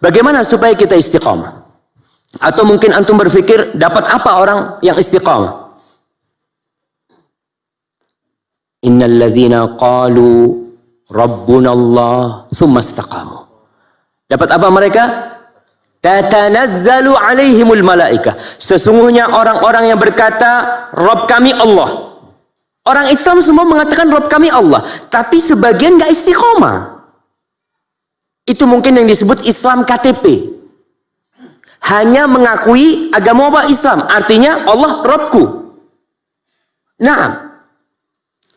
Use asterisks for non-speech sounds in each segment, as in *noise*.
Bagaimana supaya kita istiqomah? Atau mungkin antum berpikir dapat apa orang yang istiqamah? Innal ladzina qalu rabbuna Allah thumma istaqamu. Dapat apa mereka? Tatanazzalu alaihimul malaikah. Sesungguhnya orang-orang yang berkata Rabb kami Allah. Orang Islam semua mengatakan Rabb kami Allah, tapi sebagian gak istiqomah. Itu mungkin yang disebut Islam KTP. Hanya mengakui agama apa Islam, artinya Allah Rabbku. Nah,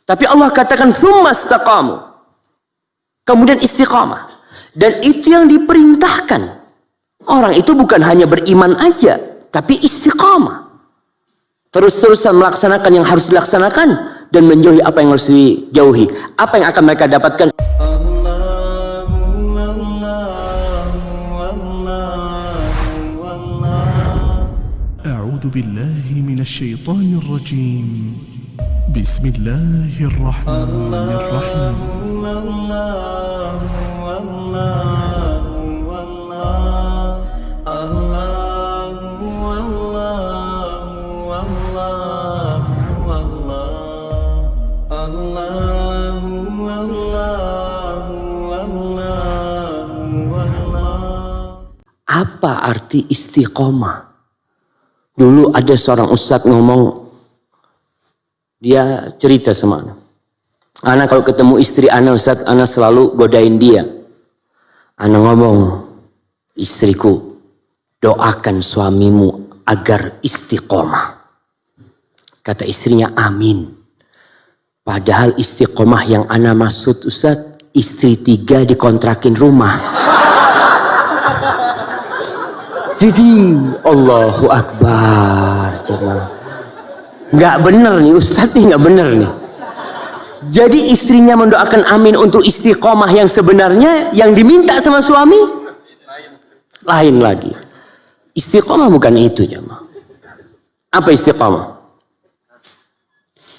tapi Allah katakan summa istaqamu. Kemudian istiqamah. Dan itu yang diperintahkan. Orang itu bukan hanya beriman aja, tapi istiqamah. Terus-terusan melaksanakan yang harus dilaksanakan dan menjauhi apa yang harus dijauhi. Apa yang akan mereka dapatkan? أعوذ بالله من الشيطان الرجيم بسم الله الرحمن الرحيم Apa arti istiqomah? Dulu ada seorang ustadz ngomong, dia cerita sama anak. Anak kalau ketemu istri anak ustadz, anak selalu godain dia. Anak ngomong, istriku, doakan suamimu agar istiqomah. Kata istrinya, amin. Padahal istiqomah yang anak maksud ustadz, istri tiga dikontrakin rumah. Jadi Allahu Akbar jemaah. Nggak bener nih Ustadz nih nggak bener nih. Jadi istrinya mendoakan amin untuk istiqomah yang sebenarnya yang diminta sama suami lain lagi. Istiqomah bukan itu jemaah. Apa istiqomah?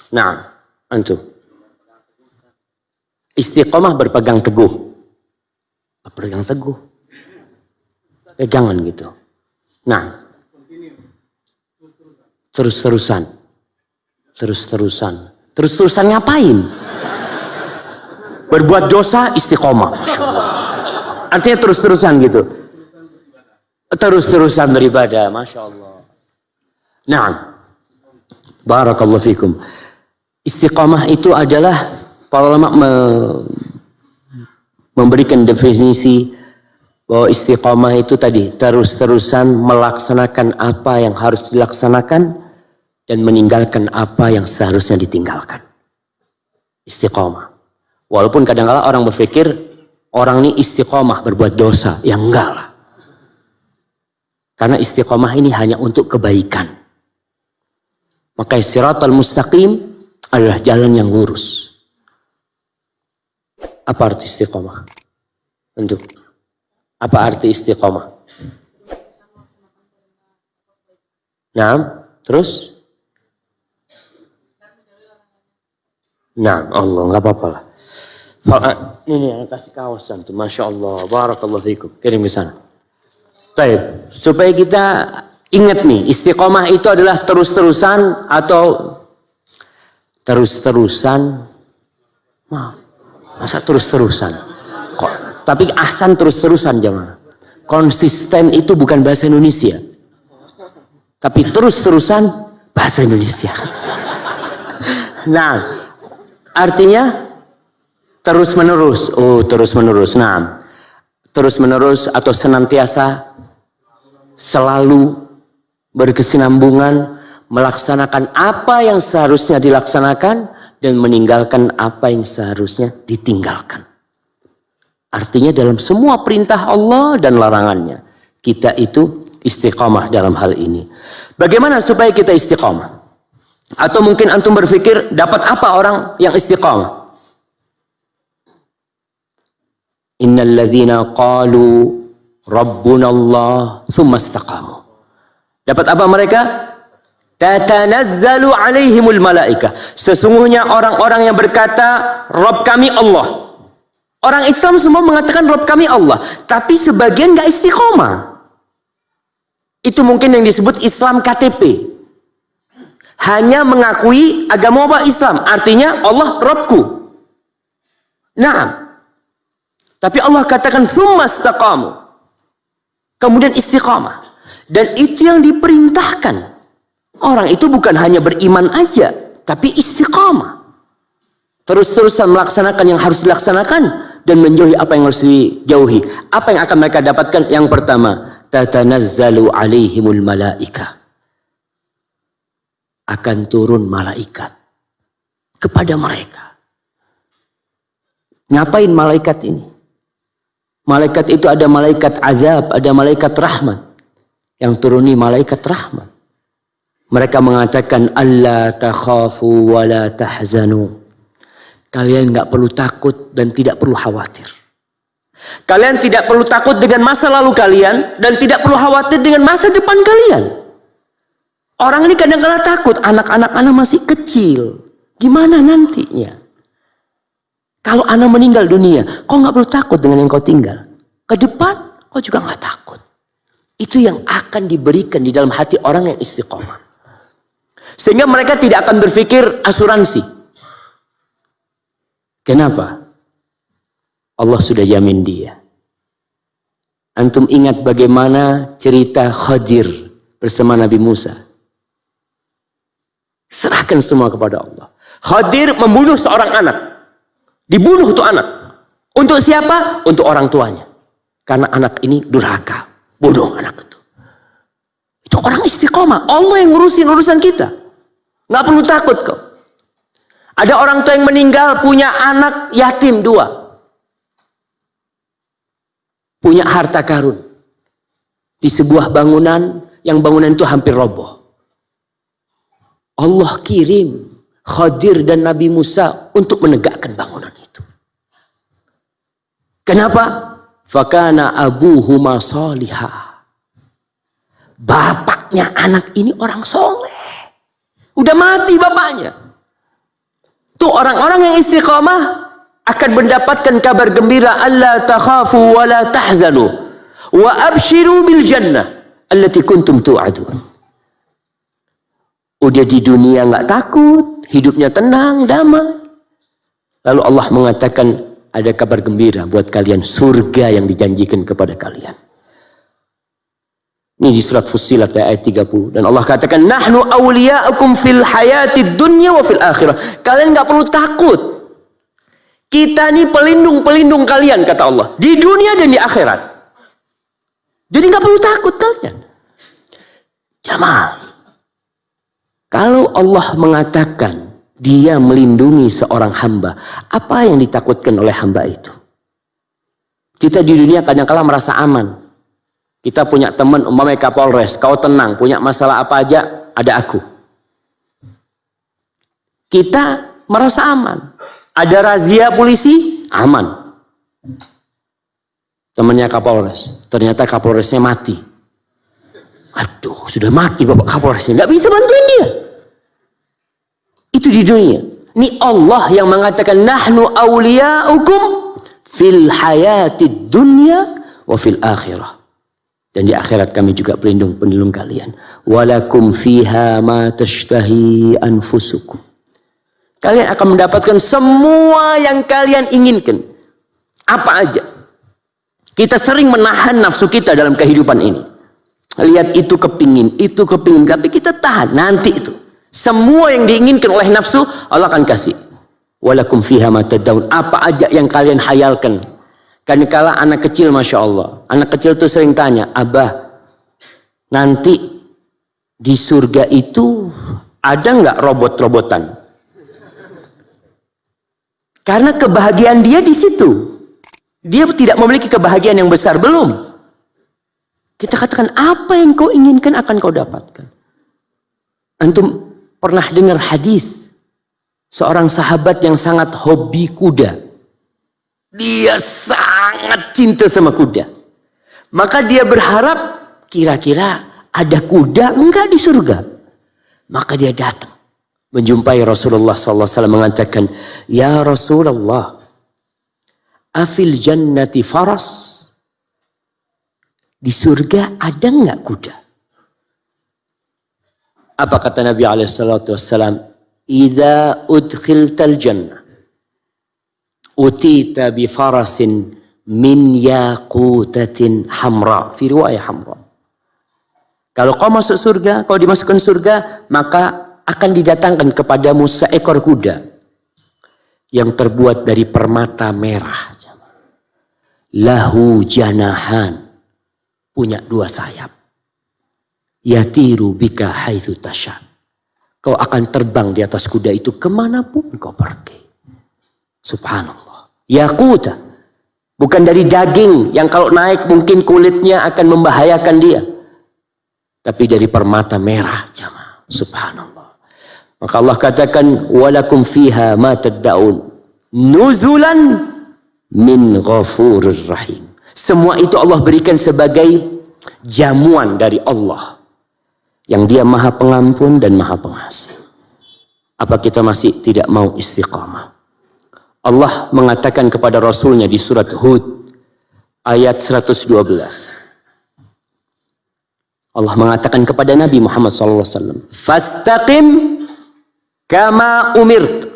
Nah, antum. Istiqomah berpegang teguh. Berpegang teguh. Pegangan gitu. Nah, terus-terusan, terus-terusan, terus-terusan ngapain? Berbuat dosa istiqomah. Artinya terus-terusan gitu. Terus-terusan beribadah, masya Allah. Nah, barakallahu fikum. Istiqomah itu adalah para ulama me memberikan definisi bahwa istiqomah itu tadi terus-terusan melaksanakan apa yang harus dilaksanakan dan meninggalkan apa yang seharusnya ditinggalkan. Istiqomah. Walaupun kadang-kala orang berpikir orang ini istiqomah berbuat dosa, ya enggak lah. Karena istiqomah ini hanya untuk kebaikan. Maka istirahat mustaqim adalah jalan yang lurus. Apa arti istiqomah? Untuk apa arti istiqomah? Nah, terus? Nah, Allah nggak apa-apa lah. Ini yang kasih kawasan tuh, masya Allah, barakallahu fikum. Kirim ke sana. Taib, supaya kita ingat nih, istiqomah itu adalah terus-terusan atau terus-terusan. Masa terus-terusan? Tapi ahsan terus-terusan jemaah. Konsisten itu bukan bahasa Indonesia. Tapi terus-terusan bahasa Indonesia. *laughs* nah, artinya terus-menerus. Oh, terus-menerus. Nah, terus-menerus atau senantiasa selalu berkesinambungan melaksanakan apa yang seharusnya dilaksanakan dan meninggalkan apa yang seharusnya ditinggalkan. Artinya dalam semua perintah Allah dan larangannya. Kita itu istiqamah dalam hal ini. Bagaimana supaya kita istiqamah? Atau mungkin antum berpikir dapat apa orang yang istiqamah? Innal ladzina qalu rabbuna Allah thumma istaqamu. Dapat apa mereka? Tatanazzalu alaihimul malaikah. Sesungguhnya orang-orang yang berkata Rabb kami Allah. Orang Islam semua mengatakan Rob kami Allah. Tapi sebagian gak istiqomah. Itu mungkin yang disebut Islam KTP. Hanya mengakui agama apa Islam. Artinya Allah Robku. Nah. Tapi Allah katakan Thumma istaqamu. Kemudian istiqamah. Dan itu yang diperintahkan. Orang itu bukan hanya beriman aja. Tapi istiqamah. Terus-terusan melaksanakan yang harus dilaksanakan dan menjauhi apa yang harus dijauhi. Apa yang akan mereka dapatkan? Yang pertama, tatanazzalu alaihimul malaika. Akan turun malaikat kepada mereka. Ngapain malaikat ini? Malaikat itu ada malaikat azab, ada malaikat rahmat. Yang turuni malaikat rahmat. Mereka mengatakan Allah takhafu wa la tahzanu Kalian nggak perlu takut dan tidak perlu khawatir. Kalian tidak perlu takut dengan masa lalu kalian dan tidak perlu khawatir dengan masa depan kalian. Orang ini kadang-kadang takut, anak-anak anak masih kecil. Gimana nantinya? Kalau anak meninggal dunia, kau nggak perlu takut dengan yang kau tinggal. Ke depan, kau juga nggak takut. Itu yang akan diberikan di dalam hati orang yang istiqomah. Sehingga mereka tidak akan berpikir asuransi. Kenapa? Allah sudah jamin dia. Antum ingat bagaimana cerita Khadir bersama Nabi Musa. Serahkan semua kepada Allah. Khadir membunuh seorang anak. Dibunuh itu anak. Untuk siapa? Untuk orang tuanya. Karena anak ini durhaka. Bodoh anak itu. Itu orang istiqomah. Allah yang ngurusin urusan kita. Nggak perlu takut kok. Ada orang tua yang meninggal punya anak yatim dua. Punya harta karun. Di sebuah bangunan yang bangunan itu hampir roboh. Allah kirim Khadir dan Nabi Musa untuk menegakkan bangunan itu. Kenapa? Fakana abuhuma salihah. Bapaknya anak ini orang soleh. Udah mati bapaknya. Tuh orang-orang yang istiqamah akan mendapatkan kabar gembira Allah takhafu wa la tahzanu wa abshiru bil jannah allati kuntum tu'adun. Udah di dunia nggak takut, hidupnya tenang, damai. Lalu Allah mengatakan ada kabar gembira buat kalian surga yang dijanjikan kepada kalian. Ini di surat Fussilat ayat 30. Dan Allah katakan, Nahnu awliya'akum fil hayati dunya wa fil akhirah. Kalian nggak perlu takut. Kita ini pelindung-pelindung kalian, kata Allah. Di dunia dan di akhirat. Jadi nggak perlu takut kalian. Jamaah. Kalau Allah mengatakan dia melindungi seorang hamba, apa yang ditakutkan oleh hamba itu? Kita di dunia kadang-kala merasa aman. Kita punya teman umpamanya Kapolres, kau tenang, punya masalah apa aja, ada aku. Kita merasa aman. Ada razia polisi, aman. Temannya Kapolres, ternyata Kapolresnya mati. Aduh, sudah mati Bapak Kapolresnya, nggak bisa bantuin dia. Itu di dunia. Ini Allah yang mengatakan nahnu awliya'ukum fil hayati dunya wa fil akhirah. Dan di akhirat kami juga pelindung pelindung kalian. Walakum fiha ma tashtahi anfusukum. Kalian akan mendapatkan semua yang kalian inginkan. Apa aja. Kita sering menahan nafsu kita dalam kehidupan ini. Lihat itu kepingin, itu kepingin. Tapi kita tahan, nanti itu. Semua yang diinginkan oleh nafsu, Allah akan kasih. Walakum fiha ma. Apa aja yang kalian hayalkan. Kan kala anak kecil Masya Allah. Anak kecil tuh sering tanya, Abah, nanti di surga itu ada nggak robot-robotan? Karena kebahagiaan dia di situ. Dia tidak memiliki kebahagiaan yang besar. Belum. Kita katakan, apa yang kau inginkan akan kau dapatkan. Antum pernah dengar hadis seorang sahabat yang sangat hobi kuda. Dia sangat cinta sama kuda. Maka dia berharap kira-kira ada kuda enggak di surga. Maka dia datang menjumpai Rasulullah SAW mengatakan, Ya Rasulullah, Afil jannati faras. Di surga ada nggak kuda? Apa kata Nabi wassalam? Idza udkhiltal jannah. Utita bi farasin min yaqutatin hamra. Fi riwayah hamra. Kalau kau masuk surga, kau dimasukkan surga, maka akan didatangkan kepadamu seekor kuda yang terbuat dari permata merah. Lahu janahan. Punya dua sayap. Yatiru bika haitsu tasha. Kau akan terbang di atas kuda itu ke mana pun kau pergi. Subhanallah. Yakuta bukan dari daging yang kalau naik mungkin kulitnya akan membahayakan dia tapi dari permata merah jamaah subhanallah maka Allah katakan walakum fiha ma tad'un nuzulan min ghafurir rahim. Semua itu Allah berikan sebagai jamuan dari Allah. Yang dia maha pengampun dan maha pengasih. Apa kita masih tidak mau istiqamah? Allah mengatakan kepada Rasulnya di surat Hud ayat 112. Allah mengatakan kepada Nabi Muhammad SAW. Fastaqim kama umirt.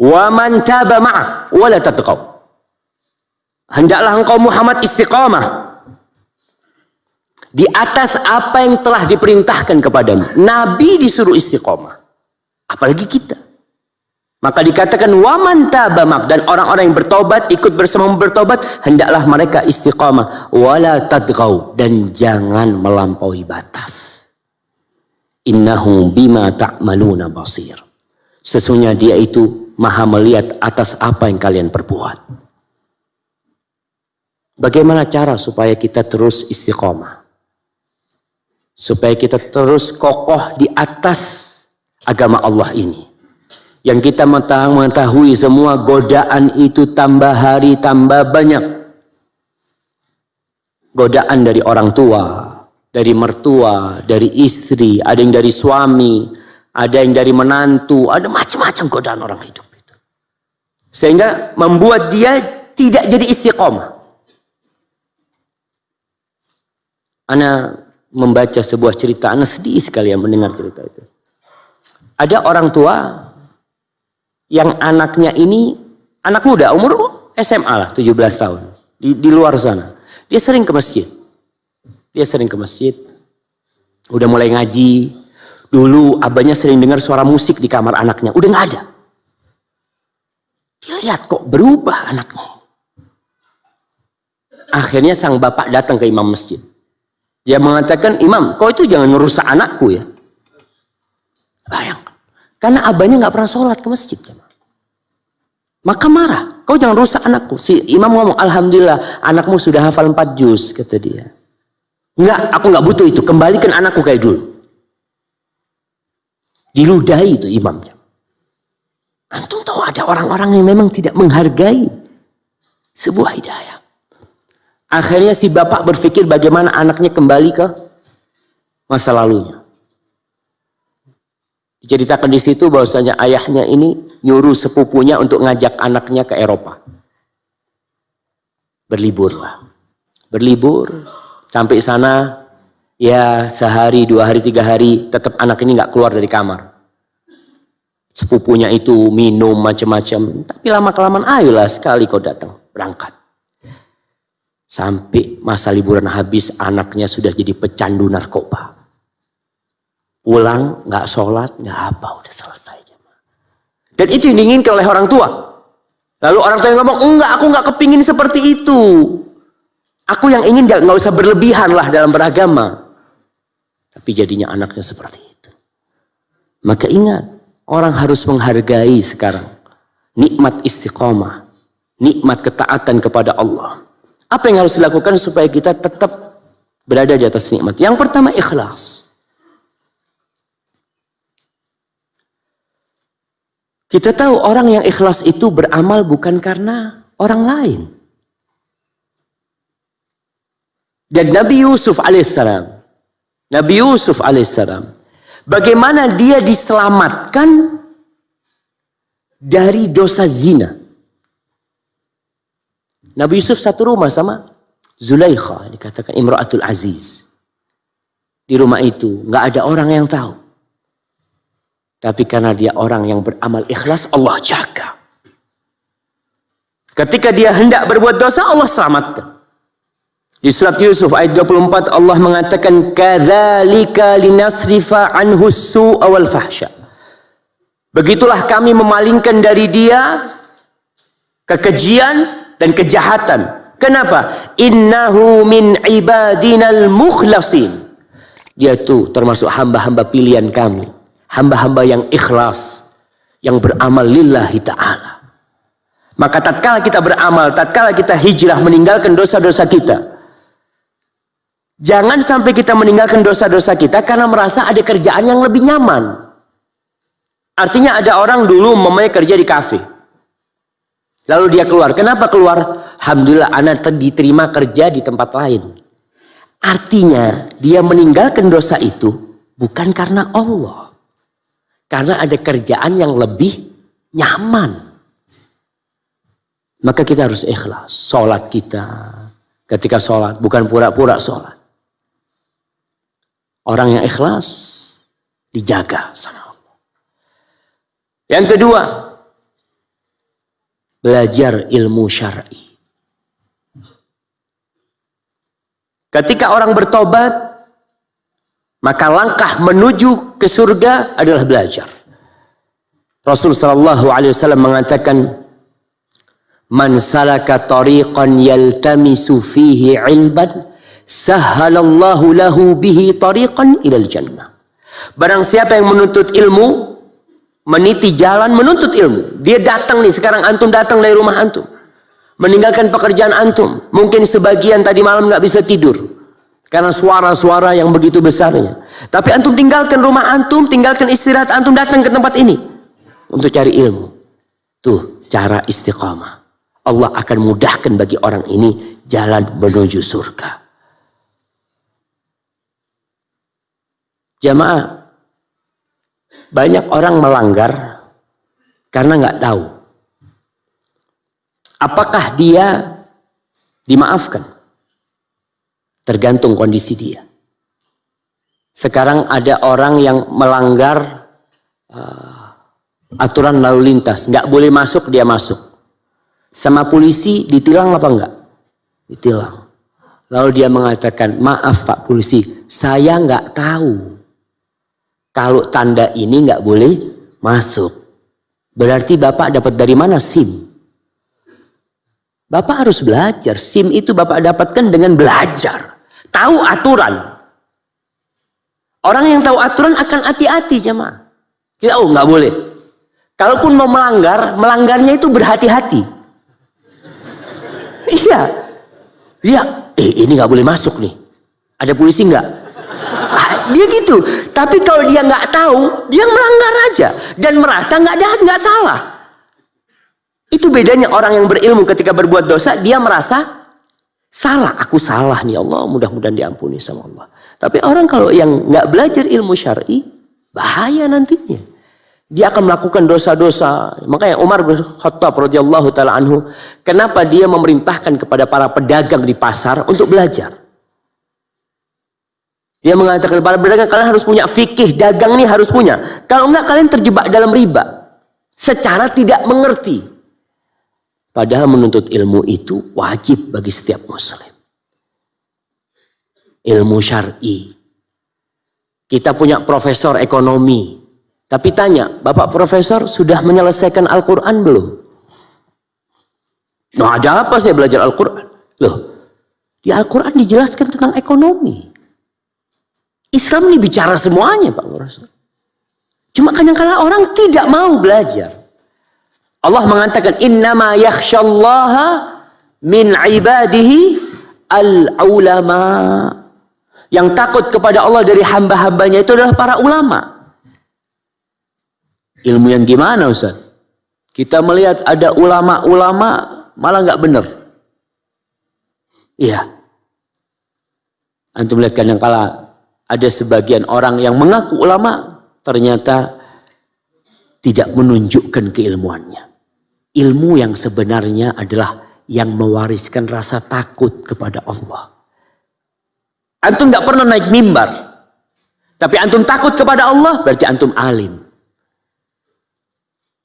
Wa man taba ma'ak. Wa la tatqaw. Hendaklah engkau Muhammad istiqamah. Di atas apa yang telah diperintahkan kepadamu. Nabi disuruh istiqamah. Apalagi kita. Maka dikatakan waman tabamak dan orang-orang yang bertobat ikut bersama bertobat hendaklah mereka istiqamah wala tadgau dan jangan melampaui batas. Innahu bima ta'maluna basir. Sesungguhnya dia itu maha melihat atas apa yang kalian perbuat. Bagaimana cara supaya kita terus istiqomah? Supaya kita terus kokoh di atas agama Allah ini. Yang kita mengetahui semua godaan itu tambah hari tambah banyak. Godaan dari orang tua, dari mertua, dari istri, ada yang dari suami, ada yang dari menantu, ada macam-macam godaan orang hidup itu. Sehingga membuat dia tidak jadi istiqomah. Ana membaca sebuah cerita, Ana sedih sekali yang mendengar cerita itu. Ada orang tua yang anaknya ini anak muda, umur SMA lah, 17 tahun. Di, di luar sana. Dia sering ke masjid. Dia sering ke masjid. Udah mulai ngaji. Dulu abahnya sering dengar suara musik di kamar anaknya. Udah nggak ada. Dia lihat kok berubah anaknya. Akhirnya sang bapak datang ke imam masjid. Dia mengatakan, Imam, kau itu jangan merusak anakku ya. Bayangkan. Karena abahnya nggak pernah sholat ke masjid. Maka marah. Kau jangan rusak anakku. Si imam ngomong, Alhamdulillah anakmu sudah hafal 4 juz, kata dia. Enggak, aku nggak butuh itu. Kembalikan anakku kayak dulu. Diludahi itu imamnya. Antum tahu ada orang-orang yang memang tidak menghargai sebuah hidayah. Akhirnya si bapak berpikir bagaimana anaknya kembali ke masa lalunya. Diceritakan di situ bahwasanya ayahnya ini nyuruh sepupunya untuk ngajak anaknya ke Eropa. Berlibur lah. Berlibur sampai sana ya sehari, dua hari, tiga hari tetap anak ini nggak keluar dari kamar. Sepupunya itu minum macam-macam. Tapi lama kelamaan ayolah sekali kau datang berangkat. Sampai masa liburan habis anaknya sudah jadi pecandu narkoba. Pulang nggak sholat nggak apa udah selesai. Dan itu yang diinginkan oleh orang tua. Lalu orang tua yang ngomong enggak aku nggak kepingin seperti itu. Aku yang ingin nggak usah berlebihan lah dalam beragama. Tapi jadinya anaknya seperti itu. Maka ingat orang harus menghargai sekarang nikmat istiqomah, nikmat ketaatan kepada Allah. Apa yang harus dilakukan supaya kita tetap berada di atas nikmat? Yang pertama ikhlas. Kita tahu orang yang ikhlas itu beramal bukan karena orang lain. Dan Nabi Yusuf alaihissalam, Nabi Yusuf alaihissalam, bagaimana dia diselamatkan dari dosa zina. Nabi Yusuf satu rumah sama Zulaikha, dikatakan Imra'atul Aziz. Di rumah itu nggak ada orang yang tahu. Tapi karena dia orang yang beramal ikhlas, Allah jaga. Ketika dia hendak berbuat dosa, Allah selamatkan. Di surat Yusuf ayat 24 Allah mengatakan kadzalika linasrifa anhu su'a wal fahsya. Begitulah kami memalingkan dari dia kekejian dan kejahatan. Kenapa? Innahu min ibadinal mukhlasin. Dia itu termasuk hamba-hamba pilihan kami. Hamba-hamba yang ikhlas. Yang beramal lillahi ta'ala. Maka tatkala kita beramal, tatkala kita hijrah meninggalkan dosa-dosa kita, Jangan sampai kita meninggalkan dosa-dosa kita karena merasa ada kerjaan yang lebih nyaman. Artinya ada orang dulu memang kerja di kafe. Lalu dia keluar. Kenapa keluar? Alhamdulillah anak diterima kerja di tempat lain. Artinya dia meninggalkan dosa itu bukan karena Allah. Karena ada kerjaan yang lebih nyaman. Maka kita harus ikhlas. Sholat kita. Ketika sholat. Bukan pura-pura sholat. Orang yang ikhlas dijaga sama Allah. Yang kedua, belajar ilmu syar'i. Ketika orang bertobat, maka langkah menuju ke surga adalah belajar. Rasul sallallahu alaihi wasallam mengatakan, "Man salaka tariqan yaltamisu fihi 'ilman Sahalallahu lahu bihi tariqan ilal jannah. Barang siapa yang menuntut ilmu, meniti jalan menuntut ilmu. Dia datang nih, sekarang antum datang dari rumah antum. Meninggalkan pekerjaan antum. Mungkin sebagian tadi malam nggak bisa tidur. Karena suara-suara yang begitu besarnya. Tapi antum tinggalkan rumah antum, tinggalkan istirahat antum datang ke tempat ini. Untuk cari ilmu. Tuh cara istiqamah. Allah akan mudahkan bagi orang ini jalan menuju surga. Jamaah, banyak orang melanggar karena nggak tahu. Apakah dia dimaafkan? Tergantung kondisi dia. Sekarang ada orang yang melanggar uh, aturan lalu lintas, nggak boleh masuk dia masuk. Sama polisi ditilang apa enggak? Ditilang. Lalu dia mengatakan, maaf Pak Polisi, saya nggak tahu. Kalau tanda ini nggak boleh masuk. Berarti Bapak dapat dari mana SIM? Bapak harus belajar. SIM itu Bapak dapatkan dengan belajar. Tahu aturan. Orang yang tahu aturan akan hati-hati jemaah. Kita oh nggak boleh. Kalaupun mau melanggar, melanggarnya itu berhati-hati. Iya. Dia, eh ini nggak boleh masuk nih. Ada polisi nggak? dia gitu. Tapi kalau dia nggak tahu, dia melanggar aja dan merasa nggak ada nggak salah. Itu bedanya orang yang berilmu ketika berbuat dosa, dia merasa salah. Aku salah nih Allah, mudah-mudahan diampuni sama Allah. Tapi orang kalau yang nggak belajar ilmu syar'i, bahaya nantinya. Dia akan melakukan dosa-dosa. Makanya Umar bin Khattab radhiyallahu taala anhu, kenapa dia memerintahkan kepada para pedagang di pasar untuk belajar? Dia mengatakan para pedagang kalian harus punya fikih, dagang ini harus punya. Kalau enggak kalian terjebak dalam riba. Secara tidak mengerti. Padahal menuntut ilmu itu wajib bagi setiap muslim. Ilmu syar'i. Kita punya profesor ekonomi. Tapi tanya, Bapak profesor sudah menyelesaikan Al-Quran belum? Nah ada apa saya belajar Al-Quran? Loh, di Al-Quran dijelaskan tentang ekonomi. Islam ini bicara semuanya Pak Rasul. Cuma kadang-kala orang tidak mau belajar. Allah mengatakan innama yakhsyallaha min ibadihi al-ulama. Yang takut kepada Allah dari hamba-hambanya itu adalah para ulama. Ilmu yang gimana Ustaz? Kita melihat ada ulama-ulama malah nggak benar. Iya. Antum lihat kadang kala ada sebagian orang yang mengaku ulama ternyata tidak menunjukkan keilmuannya. Ilmu yang sebenarnya adalah yang mewariskan rasa takut kepada Allah. Antum nggak pernah naik mimbar, tapi antum takut kepada Allah, berarti antum alim.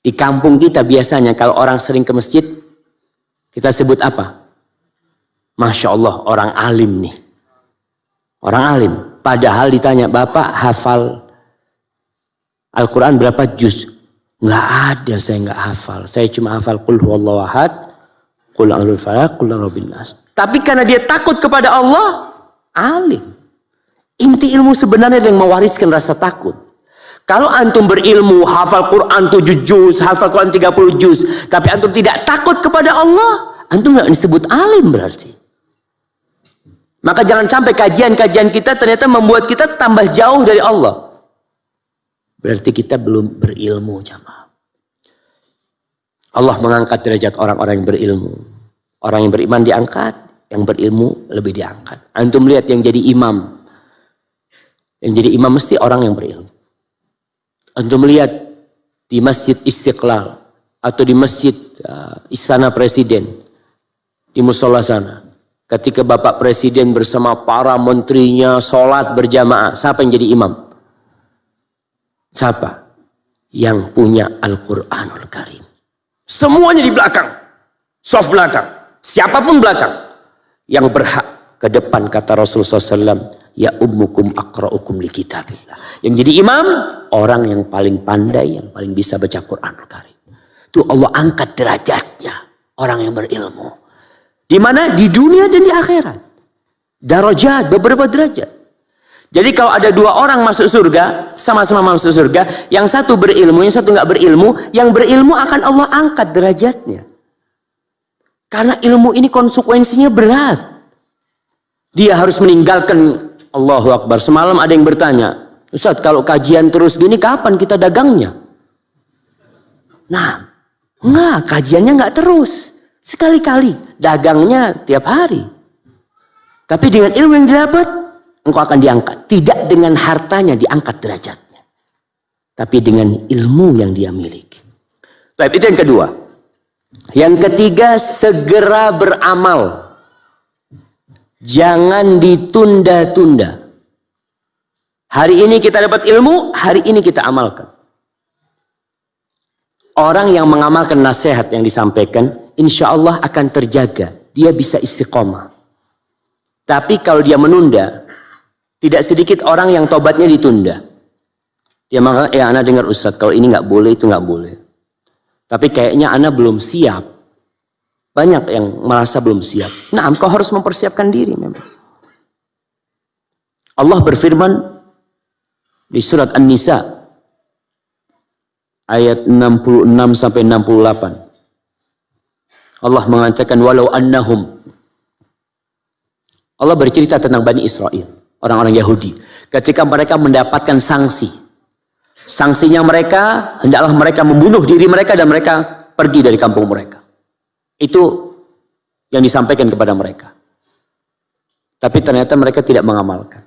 Di kampung kita biasanya kalau orang sering ke masjid, kita sebut apa? Masya Allah, orang alim nih. Orang alim. Padahal ditanya, Bapak hafal Al-Quran berapa juz? Nggak ada, saya nggak hafal. Saya cuma hafal Qul huwallahu ahad, Qul a'udzu falaq, Qul nas. Tapi karena dia takut kepada Allah, alim. Inti ilmu sebenarnya yang mewariskan rasa takut. Kalau antum berilmu, hafal Quran 7 juz, hafal Quran 30 juz, tapi antum tidak takut kepada Allah, antum nggak disebut alim berarti. Maka jangan sampai kajian-kajian kita ternyata membuat kita tambah jauh dari Allah. Berarti kita belum berilmu jamaah. Allah mengangkat derajat orang-orang yang berilmu. Orang yang beriman diangkat, yang berilmu lebih diangkat. Antum lihat yang jadi imam. Yang jadi imam mesti orang yang berilmu. Antum lihat di Masjid Istiqlal atau di Masjid uh, Istana Presiden di musola sana Ketika Bapak Presiden bersama para menterinya sholat berjamaah, siapa yang jadi imam? Siapa? Yang punya Al-Quranul Karim. Semuanya di belakang. Soft belakang. Siapa pun belakang. Yang berhak ke depan kata Rasulullah SAW. Ya ummukum akra'ukum li kitabillah. Yang jadi imam, orang yang paling pandai, yang paling bisa baca Quranul Karim. Itu Allah angkat derajatnya. Orang yang berilmu. Di mana? Di dunia dan di akhirat. Darajat, beberapa derajat. Jadi kalau ada dua orang masuk surga, sama-sama masuk surga, yang satu berilmu, yang satu nggak berilmu, yang berilmu akan Allah angkat derajatnya. Karena ilmu ini konsekuensinya berat. Dia harus meninggalkan Allahu Akbar. Semalam ada yang bertanya, Ustaz kalau kajian terus gini kapan kita dagangnya? Nah, enggak, kajiannya enggak terus. Sekali-kali, dagangnya tiap hari. Tapi dengan ilmu yang didapat, engkau akan diangkat. Tidak dengan hartanya diangkat derajatnya. Tapi dengan ilmu yang dia miliki. Baik, itu yang kedua. Yang ketiga, segera beramal. Jangan ditunda-tunda. Hari ini kita dapat ilmu, hari ini kita amalkan. Orang yang mengamalkan nasihat yang disampaikan, insya Allah akan terjaga. Dia bisa istiqomah. Tapi kalau dia menunda, tidak sedikit orang yang tobatnya ditunda. Dia mengatakan, ya anak dengar Ustaz, kalau ini nggak boleh, itu nggak boleh. Tapi kayaknya anak belum siap. Banyak yang merasa belum siap. Nah, engkau harus mempersiapkan diri memang. Allah berfirman di surat An-Nisa ayat 66 sampai 68. Allah mengatakan walau annahum Allah bercerita tentang Bani Israel, orang-orang Yahudi. Ketika mereka mendapatkan sanksi. Sanksinya mereka, hendaklah mereka membunuh diri mereka dan mereka pergi dari kampung mereka. Itu yang disampaikan kepada mereka. Tapi ternyata mereka tidak mengamalkan.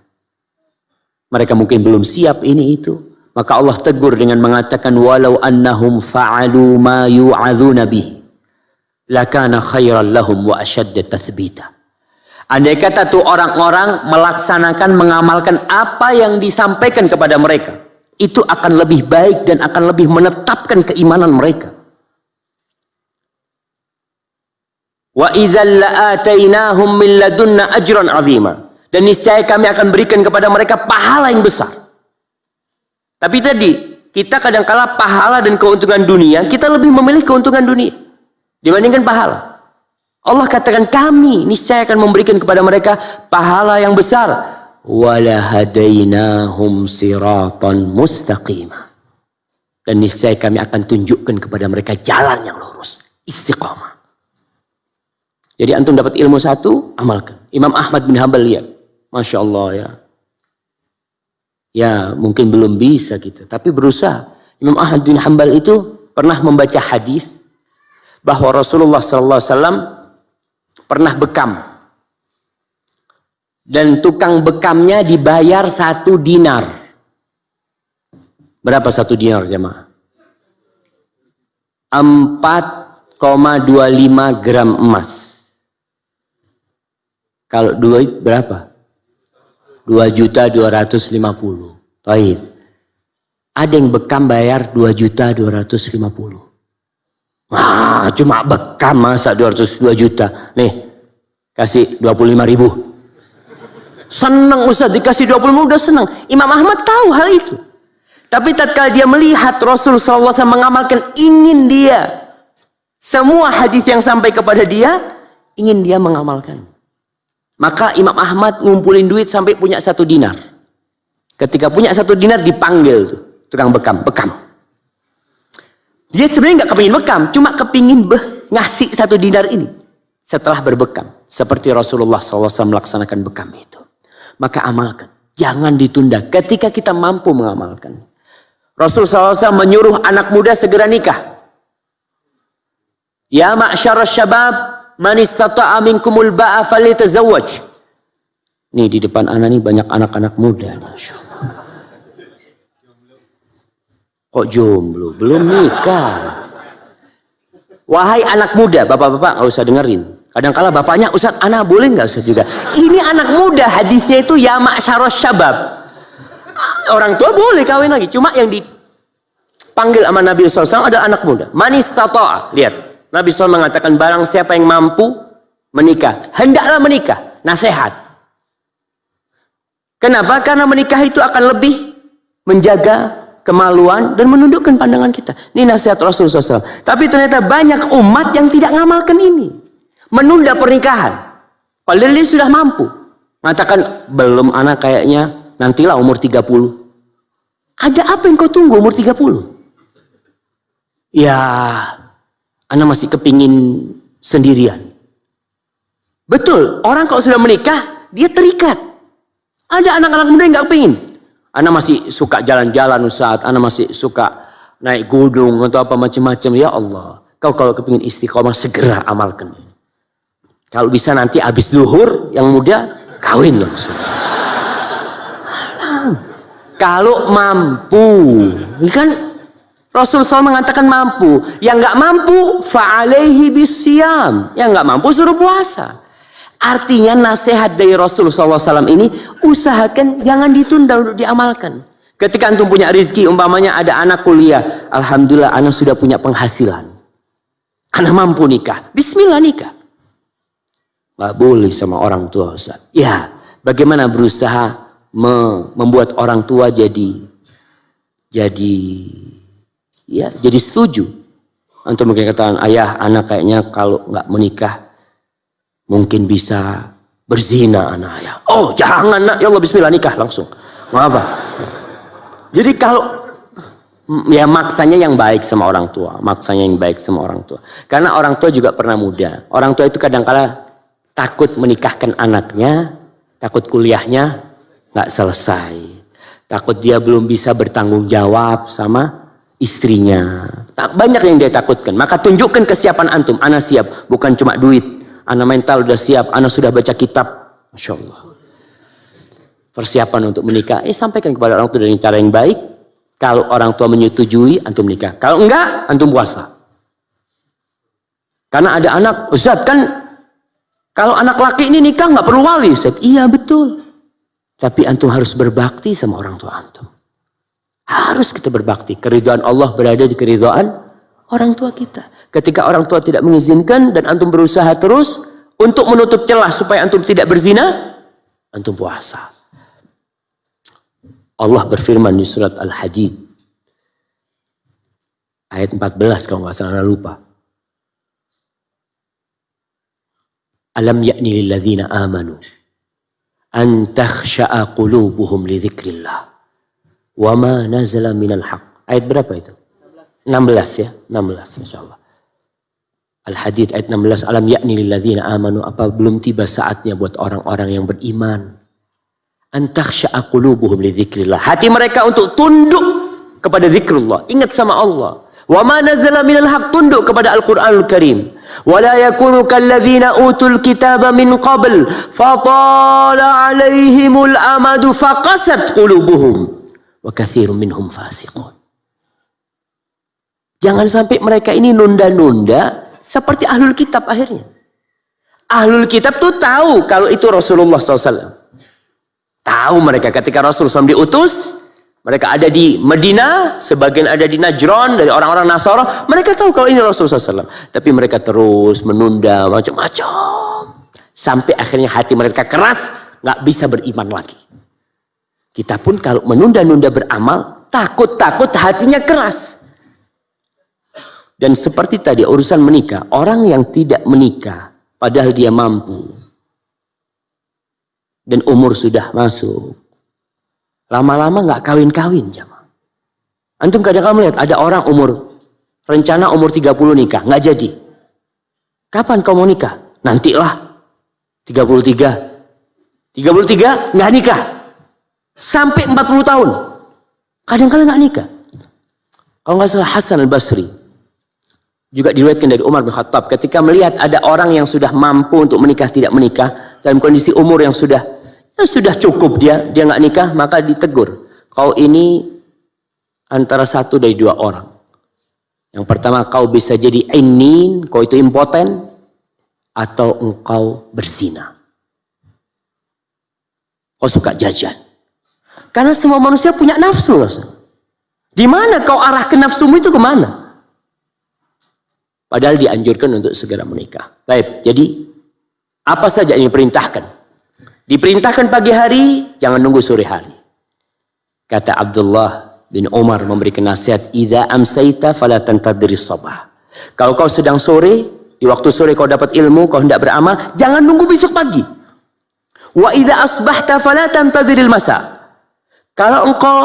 Mereka mungkin belum siap ini itu. Maka Allah tegur dengan mengatakan walau annahum fa'alu ma yu'adzuna bihi lakana khairan lahum wa ashadda tathbita. Andai kata tuh orang-orang melaksanakan, mengamalkan apa yang disampaikan kepada mereka. Itu akan lebih baik dan akan lebih menetapkan keimanan mereka. Wa min ajran. Dan niscaya kami akan berikan kepada mereka pahala yang besar. Tapi tadi, kita kadang kala pahala dan keuntungan dunia, kita lebih memilih keuntungan dunia dibandingkan pahala. Allah katakan kami niscaya akan memberikan kepada mereka pahala yang besar. Wala hadainahum siratan mustaqimah. Dan niscaya kami akan tunjukkan kepada mereka jalan yang lurus, istiqamah. Jadi antum dapat ilmu satu, amalkan. Imam Ahmad bin Hambal lihat, masya Allah ya. Ya mungkin belum bisa gitu, tapi berusaha. Imam Ahmad bin Hambal itu pernah membaca hadis bahwa Rasulullah SAW pernah bekam dan tukang bekamnya dibayar satu dinar. Berapa satu dinar jemaah? Empat gram emas. Kalau duit berapa? 2 juta 250. Taib. Ada yang bekam bayar 2 juta 250. Wah, cuma bekam masa 202 juta. Nih, kasih 25 ribu. Senang Ustaz dikasih 20 udah senang. Imam Ahmad tahu hal itu. Tapi tatkala dia melihat Rasul SAW mengamalkan ingin dia semua hadis yang sampai kepada dia ingin dia mengamalkan. Maka Imam Ahmad ngumpulin duit sampai punya satu dinar. Ketika punya satu dinar dipanggil tuh, tukang bekam, bekam. Dia sebenarnya nggak kepingin bekam, cuma kepingin beh, ngasih satu dinar ini. Setelah berbekam, seperti Rasulullah SAW melaksanakan bekam itu. Maka amalkan, jangan ditunda ketika kita mampu mengamalkan. Rasulullah SAW menyuruh anak muda segera nikah. Ya ma'syar syabab Man istata'a minkumul ba'a falitazawwaj. Nih di depan anak nih banyak anak-anak muda. Kok jomblo? Belum nikah. Wahai anak muda, bapak-bapak nggak usah dengerin. Kadang-kala bapaknya, Ustaz, anak boleh nggak Ustaz juga? Ini anak muda, hadisnya itu ya ma'syaros syabab. Orang tua boleh kawin lagi. Cuma yang dipanggil sama Nabi SAW ada anak muda. Manis tatoa. Lihat. Nabi SAW mengatakan barang siapa yang mampu menikah, hendaklah menikah. Nasihat. Kenapa? Karena menikah itu akan lebih menjaga kemaluan dan menundukkan pandangan kita. Ini nasihat Rasulullah SAW. Tapi ternyata banyak umat yang tidak ngamalkan ini. Menunda pernikahan. Padahal dia sudah mampu. Mengatakan, belum anak kayaknya, nantilah umur 30. Ada apa yang kau tunggu umur 30? Ya, anda masih kepingin sendirian. Betul, orang kalau sudah menikah, dia terikat. Ada anak-anak muda yang gak kepingin. Anda masih suka jalan-jalan Ustaz, Anda masih suka naik gunung atau apa macam-macam. Ya Allah, kau kalau kepingin istiqomah segera amalkan. Kalau bisa nanti habis duhur, yang muda kawin langsung. Kalau mampu, kan Rasul SAW mengatakan mampu. Yang nggak mampu, fa'alaihi bisyam. Yang nggak mampu suruh puasa. Artinya nasihat dari Rasul SAW ini, usahakan jangan ditunda untuk diamalkan. Ketika antum punya rezeki, umpamanya ada anak kuliah. Alhamdulillah anak sudah punya penghasilan. Anak mampu nikah. Bismillah nikah. Gak boleh sama orang tua Ustaz. Ya, bagaimana berusaha membuat orang tua jadi jadi ya jadi setuju untuk mungkin katakan ayah anak kayaknya kalau nggak menikah mungkin bisa berzina anak ayah oh jangan nak ya Allah Bismillah nikah langsung apa jadi kalau ya maksanya yang baik sama orang tua maksanya yang baik sama orang tua karena orang tua juga pernah muda orang tua itu kadang kala takut menikahkan anaknya takut kuliahnya nggak selesai takut dia belum bisa bertanggung jawab sama istrinya. Tak banyak yang dia takutkan. Maka tunjukkan kesiapan antum. Ana siap. Bukan cuma duit. Ana mental udah siap. Ana sudah baca kitab. Masya Allah. Persiapan untuk menikah. Eh sampaikan kepada orang tua dengan cara yang baik. Kalau orang tua menyetujui, antum menikah. Kalau enggak, antum puasa. Karena ada anak, Ustaz kan kalau anak laki ini nikah nggak perlu wali. Ustaz. Iya betul. Tapi antum harus berbakti sama orang tua antum. Harus kita berbakti. Keridhaan Allah berada di keridhaan orang tua kita. Ketika orang tua tidak mengizinkan dan antum berusaha terus untuk menutup celah supaya antum tidak berzina, antum puasa. Allah berfirman di surat Al-Hadid ayat 14 kalau nggak salah lupa. Alam yakni lilladzina amanu an takhsha'a qulubuhum li dzikrillah Wama nazala minal haq. Ayat berapa itu? 16 ya, 16 insyaallah. Al-Hadid ayat 16 alam yakni lilladzina amanu apa belum tiba saatnya buat orang-orang yang beriman antakhsha'a qulubuhum li dzikrillah. Hati mereka untuk tunduk kepada zikrullah, ingat sama Allah. Wa ma nazala minal haq tunduk kepada Al-Qur'anul Karim. Wa la yakunu kalladzina utul kitaba min qabl fatala alaihimul amadu faqasat qulubuhum wa kathirun minhum fasiqun. Jangan sampai mereka ini nunda-nunda seperti ahlul kitab akhirnya. Ahlul kitab tuh tahu kalau itu Rasulullah SAW. Tahu mereka ketika Rasulullah SAW diutus, mereka ada di Medina, sebagian ada di Najran dari orang-orang Nasara. Mereka tahu kalau ini Rasulullah SAW. Tapi mereka terus menunda macam-macam. Sampai akhirnya hati mereka keras, nggak bisa beriman lagi. Kita pun kalau menunda-nunda beramal, takut-takut hatinya keras. Dan seperti tadi urusan menikah, orang yang tidak menikah padahal dia mampu dan umur sudah masuk. Lama-lama nggak kawin-kawin jamaah. Antum kadang-kadang melihat ada orang umur rencana umur 30 nikah, nggak jadi. Kapan kau mau nikah? Nantilah. 33. 33 nggak nikah. Sampai 40 tahun. Kadang-kadang nggak nikah. Kalau nggak salah Hasan al-Basri juga diriwayatkan dari Umar bin Khattab. Ketika melihat ada orang yang sudah mampu untuk menikah tidak menikah dalam kondisi umur yang sudah ya sudah cukup dia dia nggak nikah maka ditegur. Kau ini antara satu dari dua orang. Yang pertama kau bisa jadi inin kau itu impoten atau engkau berzina. Kau suka jajan. Karena semua manusia punya nafsu di mana kau arah ke nafsumu itu ke mana Padahal dianjurkan untuk segera menikah. Baik, jadi apa saja yang diperintahkan? Diperintahkan pagi hari, jangan nunggu sore hari. Kata Abdullah bin Umar memberikan nasihat, "Idza amsayta fala tantadhir sabah." Kalau kau sedang sore, di waktu sore kau dapat ilmu, kau hendak beramal, jangan nunggu besok pagi. Wa idza asbahta fala tantadhiril masa. Kalau engkau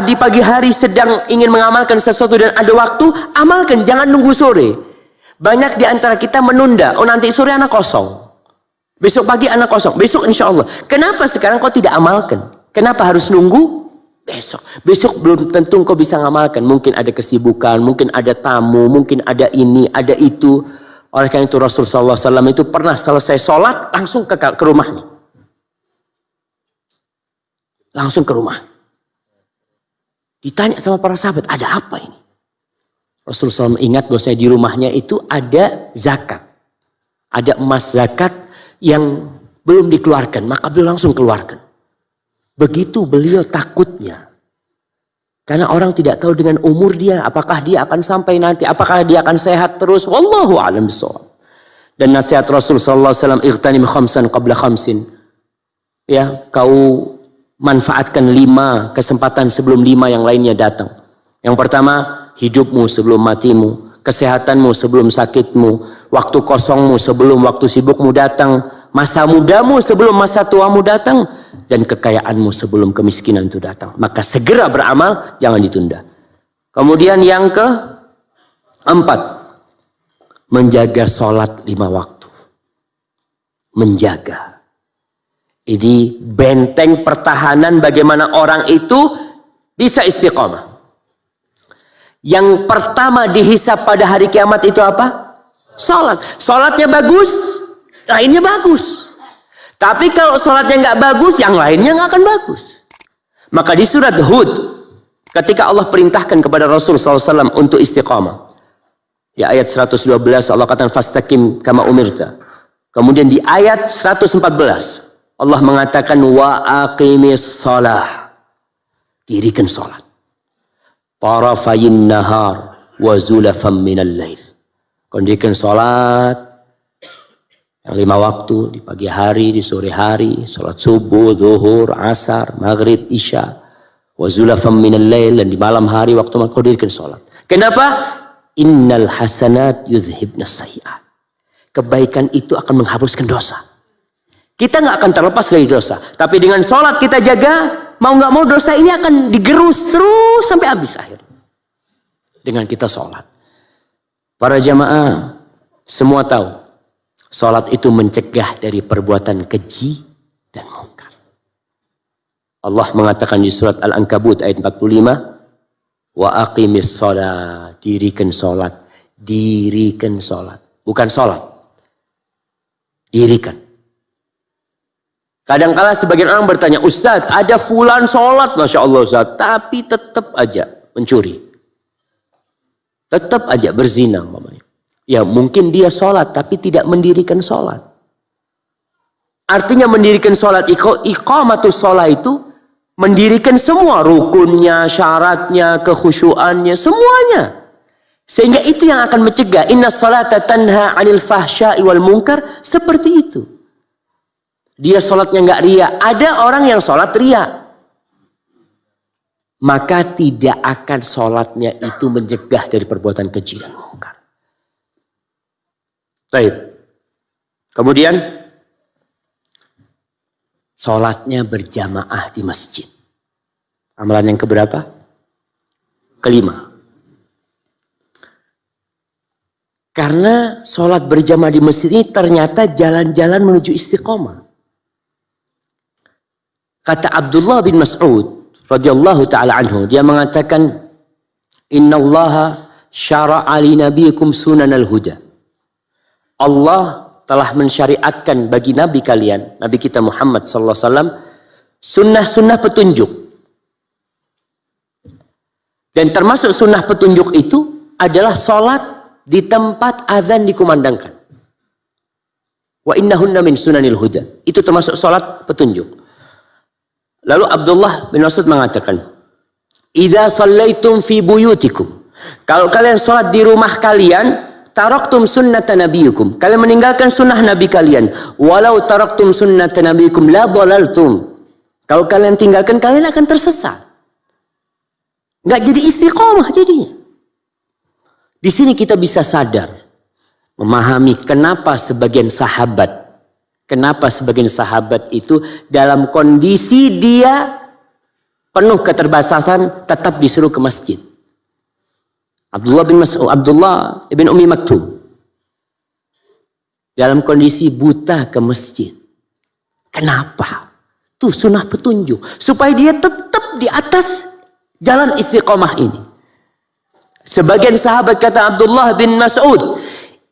di pagi hari sedang ingin mengamalkan sesuatu dan ada waktu, amalkan, jangan nunggu sore. Banyak di antara kita menunda, oh nanti sore anak kosong. Besok pagi anak kosong, besok insya Allah. Kenapa sekarang kau tidak amalkan? Kenapa harus nunggu? Besok. Besok belum tentu kau bisa ngamalkan. Mungkin ada kesibukan, mungkin ada tamu, mungkin ada ini, ada itu. Oleh karena itu Rasulullah SAW itu pernah selesai sholat langsung ke, ke rumahnya. Langsung ke rumah. Ditanya sama para sahabat, ada apa ini? Rasulullah SAW ingat bahwa saya di rumahnya itu ada zakat. Ada emas zakat yang belum dikeluarkan, maka beliau langsung keluarkan. Begitu beliau takutnya. Karena orang tidak tahu dengan umur dia, apakah dia akan sampai nanti, apakah dia akan sehat terus. Wallahu a'lam Dan nasihat Rasulullah SAW, Ightanim khamsan qabla khamsin. Ya, kau manfaatkan lima kesempatan sebelum lima yang lainnya datang. Yang pertama, hidupmu sebelum matimu, kesehatanmu sebelum sakitmu, waktu kosongmu sebelum waktu sibukmu datang, masa mudamu sebelum masa tuamu datang, dan kekayaanmu sebelum kemiskinan itu datang. Maka segera beramal, jangan ditunda. Kemudian yang ke empat, menjaga sholat lima waktu. Menjaga. Ini benteng pertahanan bagaimana orang itu bisa istiqomah. Yang pertama dihisap pada hari kiamat itu apa? Salat. Salatnya bagus, lainnya bagus. Tapi kalau salatnya nggak bagus, yang lainnya nggak akan bagus. Maka di surat Hud, ketika Allah perintahkan kepada Rasul SAW untuk istiqamah. Ya ayat 112 Allah katakan fastaqim kama umirta. Kemudian di ayat 114 Allah mengatakan wa aqimis salah. Dirikan salat. Tarafayin nahar wa zulafam minal lail. Kondirikan salat yang lima waktu di pagi hari, di sore hari, salat subuh, zuhur, asar, maghrib, isya, wa zulafam minal lail dan di malam hari waktu kau dirikan salat. Kenapa? Innal hasanat yudhibna sayiat. Kebaikan itu akan menghapuskan dosa. Kita nggak akan terlepas dari dosa. Tapi dengan sholat kita jaga, mau nggak mau dosa ini akan digerus terus sampai habis akhir. Dengan kita sholat. Para jamaah semua tahu. Sholat itu mencegah dari perbuatan keji dan mungkar. Allah mengatakan di surat Al-Ankabut ayat 45. Wa aqimis sholat. Dirikan sholat. Dirikan sholat. Bukan sholat. Dirikan. Kadangkala sebagian orang bertanya, Ustadz ada fulan sholat Masya Allah Ustadz. Tapi tetap aja mencuri. Tetap aja berzina. Mamanya. Ya mungkin dia sholat tapi tidak mendirikan sholat. Artinya mendirikan sholat iqamatus sholat itu mendirikan semua rukunnya, syaratnya, kekhusyuannya, semuanya. Sehingga itu yang akan mencegah inna salata tanha 'anil fahsya'i wal munkar seperti itu. Dia sholatnya nggak ria. Ada orang yang sholat ria. Maka tidak akan sholatnya itu mencegah dari perbuatan keji dan mungkar. Baik. Kemudian sholatnya berjamaah di masjid. Amalan yang keberapa? Kelima. Karena sholat berjamaah di masjid ini ternyata jalan-jalan menuju istiqomah. Kata Abdullah bin Mas'ud radhiyallahu taala anhu, dia mengatakan, Inna Allah syara'a li nabiyikum sunan al-huda. Allah telah mensyariatkan bagi nabi kalian, nabi kita Muhammad sallallahu alaihi wasallam, sunnah-sunnah petunjuk. Dan termasuk sunnah petunjuk itu adalah sholat di tempat azan dikumandangkan. Wa innahunna min sunanil huda. Itu termasuk salat petunjuk. Lalu Abdullah bin Mas'ud mengatakan, "Idza shallaitum fi buyutikum." Kalau kalian salat di rumah kalian, taraktum sunnata nabiyukum. Kalian meninggalkan sunnah nabi kalian. Walau taraktum sunnata nabiyukum la dhalaltum. Kalau kalian tinggalkan kalian akan tersesat. Enggak jadi istiqomah jadinya. Di sini kita bisa sadar, memahami kenapa sebagian sahabat, kenapa sebagian sahabat itu dalam kondisi dia penuh keterbatasan tetap disuruh ke masjid. Abdullah bin Mas'ud, Abdullah bin Umi Maktum dalam kondisi buta ke masjid. Kenapa? Tuh sunnah petunjuk supaya dia tetap di atas jalan istiqomah ini. Sebagian sahabat kata Abdullah bin Mas'ud,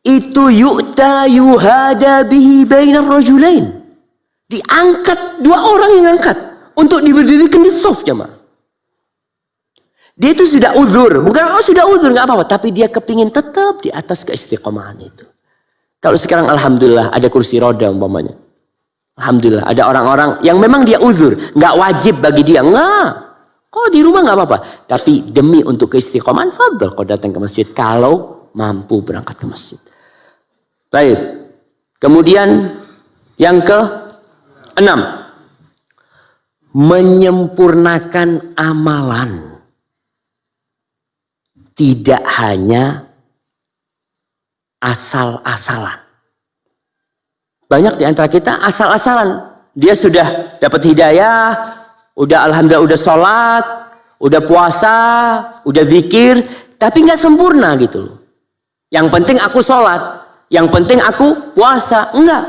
itu yu'ta yuhada bihi bainar rajulain. Diangkat dua orang yang angkat untuk diberdirikan di soft jemaah. Dia itu sudah uzur, bukan oh sudah uzur nggak apa-apa, tapi dia kepingin tetap di atas keistiqomahan itu. Kalau sekarang alhamdulillah ada kursi roda umpamanya. Alhamdulillah ada orang-orang yang memang dia uzur, nggak wajib bagi dia, nggak. Kok di rumah nggak apa-apa. Tapi demi untuk keistiqomahan, fadl kau datang ke masjid. Kalau mampu berangkat ke masjid. Baik. Kemudian yang ke enam. Menyempurnakan amalan. Tidak hanya asal-asalan. Banyak di antara kita asal-asalan. Dia sudah dapat hidayah, udah alhamdulillah udah sholat, udah puasa, udah zikir, tapi nggak sempurna gitu loh. Yang penting aku sholat, yang penting aku puasa, enggak.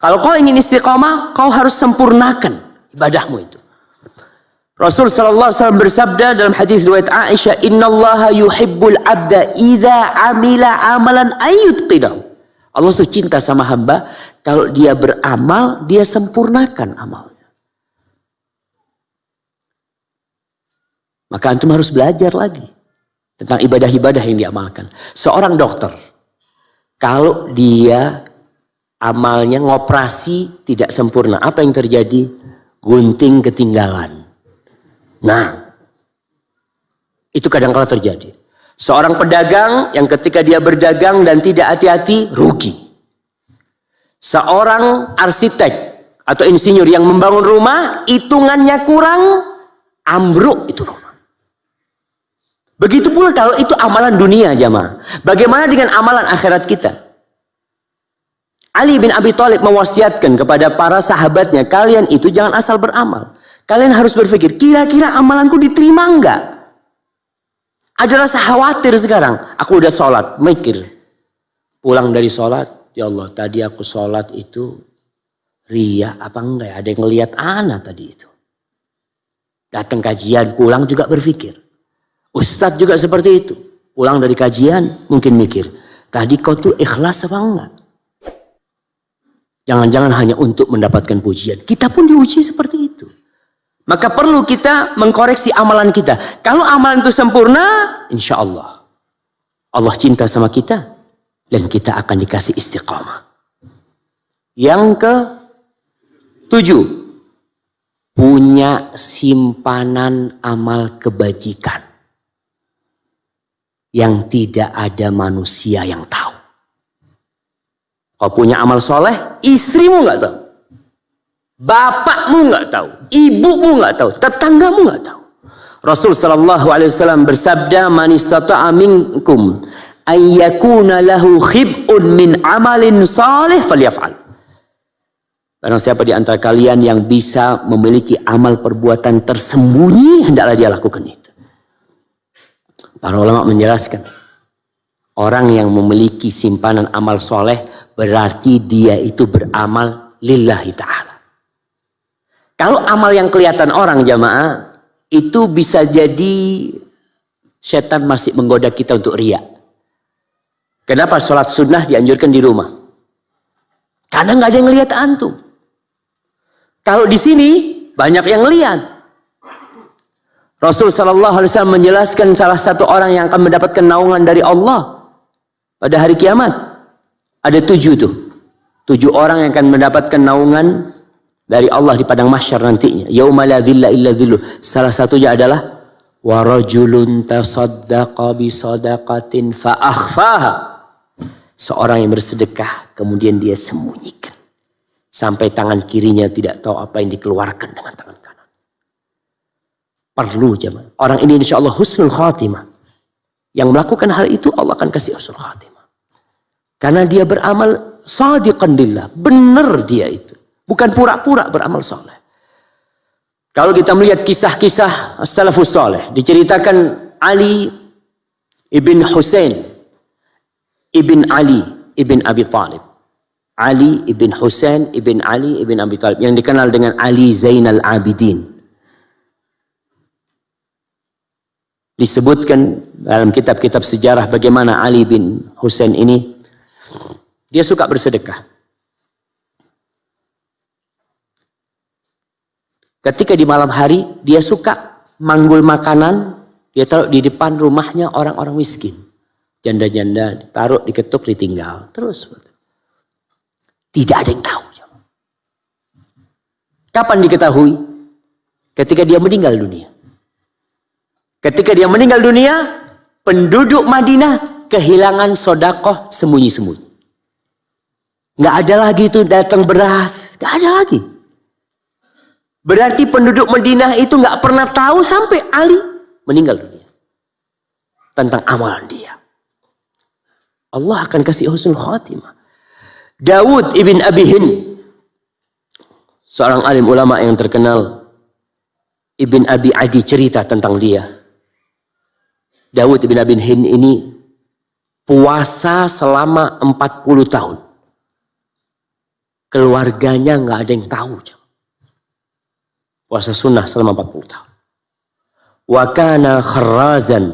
Kalau kau ingin istiqomah, kau harus sempurnakan ibadahmu itu. Rasul sallallahu alaihi wasallam bersabda dalam hadis riwayat Aisyah, "Innallaha yuhibbul 'abda idza 'amila 'amalan ayyutqidahu." Allah tuh cinta sama hamba kalau dia beramal, dia sempurnakan amal. Maka antum harus belajar lagi tentang ibadah-ibadah yang diamalkan. Seorang dokter, kalau dia amalnya ngoperasi tidak sempurna, apa yang terjadi? Gunting ketinggalan. Nah, itu kadang-kala terjadi. Seorang pedagang yang ketika dia berdagang dan tidak hati-hati, rugi. Seorang arsitek atau insinyur yang membangun rumah, hitungannya kurang, ambruk itu rumah. Begitu pula kalau itu amalan dunia jamaah. Bagaimana dengan amalan akhirat kita? Ali bin Abi Thalib mewasiatkan kepada para sahabatnya, kalian itu jangan asal beramal. Kalian harus berpikir, kira-kira amalanku diterima enggak? Ada rasa khawatir sekarang. Aku udah sholat, mikir. Pulang dari sholat, ya Allah tadi aku sholat itu ria apa enggak ya? Ada yang ngelihat anak tadi itu. Datang kajian, pulang juga berpikir. Ustadz juga seperti itu. Pulang dari kajian mungkin mikir. Tadi kau tuh ikhlas apa enggak? Jangan-jangan hanya untuk mendapatkan pujian. Kita pun diuji seperti itu. Maka perlu kita mengkoreksi amalan kita. Kalau amalan itu sempurna, insya Allah. Allah cinta sama kita. Dan kita akan dikasih istiqamah. Yang ke tujuh. Punya simpanan amal kebajikan. Yang tidak ada manusia yang tahu. Kau punya amal soleh, istrimu nggak tahu. Bapakmu nggak tahu. Ibumu nggak tahu. Tetanggamu nggak tahu. Rasul sallallahu alaihi wasallam bersabda, "Man istata'a minkum ayyakuna lahu khib'un min amalin salih falyaf'al." Barang siapa di antara kalian yang bisa memiliki amal perbuatan tersembunyi, hendaklah dia lakukan itu. Para ulama menjelaskan, orang yang memiliki simpanan amal soleh berarti dia itu beramal lillahi ta'ala. Kalau amal yang kelihatan orang jamaah, itu bisa jadi setan masih menggoda kita untuk riak. Kenapa sholat sunnah dianjurkan di rumah? Karena nggak ada yang lihat antum. Kalau di sini banyak yang lihat. Rasul Shallallahu Alaihi Wasallam menjelaskan salah satu orang yang akan mendapatkan naungan dari Allah pada hari kiamat. Ada tujuh tuh, tujuh orang yang akan mendapatkan naungan dari Allah di padang mahsyar nantinya. Yauma la dhilla illa dhilluh. Salah satunya adalah wa rajulun tasaddaqa bi sadaqatin fa. Seorang yang bersedekah kemudian dia sembunyikan. Sampai tangan kirinya tidak tahu apa yang dikeluarkan dengan tangan. Perlu zaman. Orang ini insya Allah husnul khatimah. Yang melakukan hal itu Allah akan kasih husnul khatimah. Karena dia beramal sadiqan lillah. Benar dia itu. Bukan pura-pura beramal soleh. Kalau kita melihat kisah-kisah salafus soleh. Diceritakan Ali ibn Husain ibn Ali ibn Abi Talib. Ali ibn Husain ibn Ali ibn Abi Talib yang dikenal dengan Ali Zainal Abidin. Disebutkan dalam kitab-kitab sejarah bagaimana Ali bin Husain ini dia suka bersedekah. Ketika di malam hari dia suka manggul makanan, dia taruh di depan rumahnya orang-orang miskin. Janda-janda taruh diketuk ditinggal. Terus tidak ada yang tahu. Kapan diketahui? Ketika dia meninggal dunia. Ketika dia meninggal dunia, penduduk Madinah kehilangan sodakoh sembunyi-sembunyi. Nggak ada lagi itu datang beras, nggak ada lagi. Berarti penduduk Madinah itu nggak pernah tahu sampai Ali meninggal dunia tentang amalan dia. Allah akan kasih husnul khatimah. Dawud ibn Abi Hind seorang alim ulama yang terkenal Ibn Abi Adi cerita tentang dia. Dawud ibn Abi Hind ini puasa selama 40 tahun. Keluarganya nggak ada yang tahu. Puasa sunnah selama 40 tahun. Wakana kharrazan.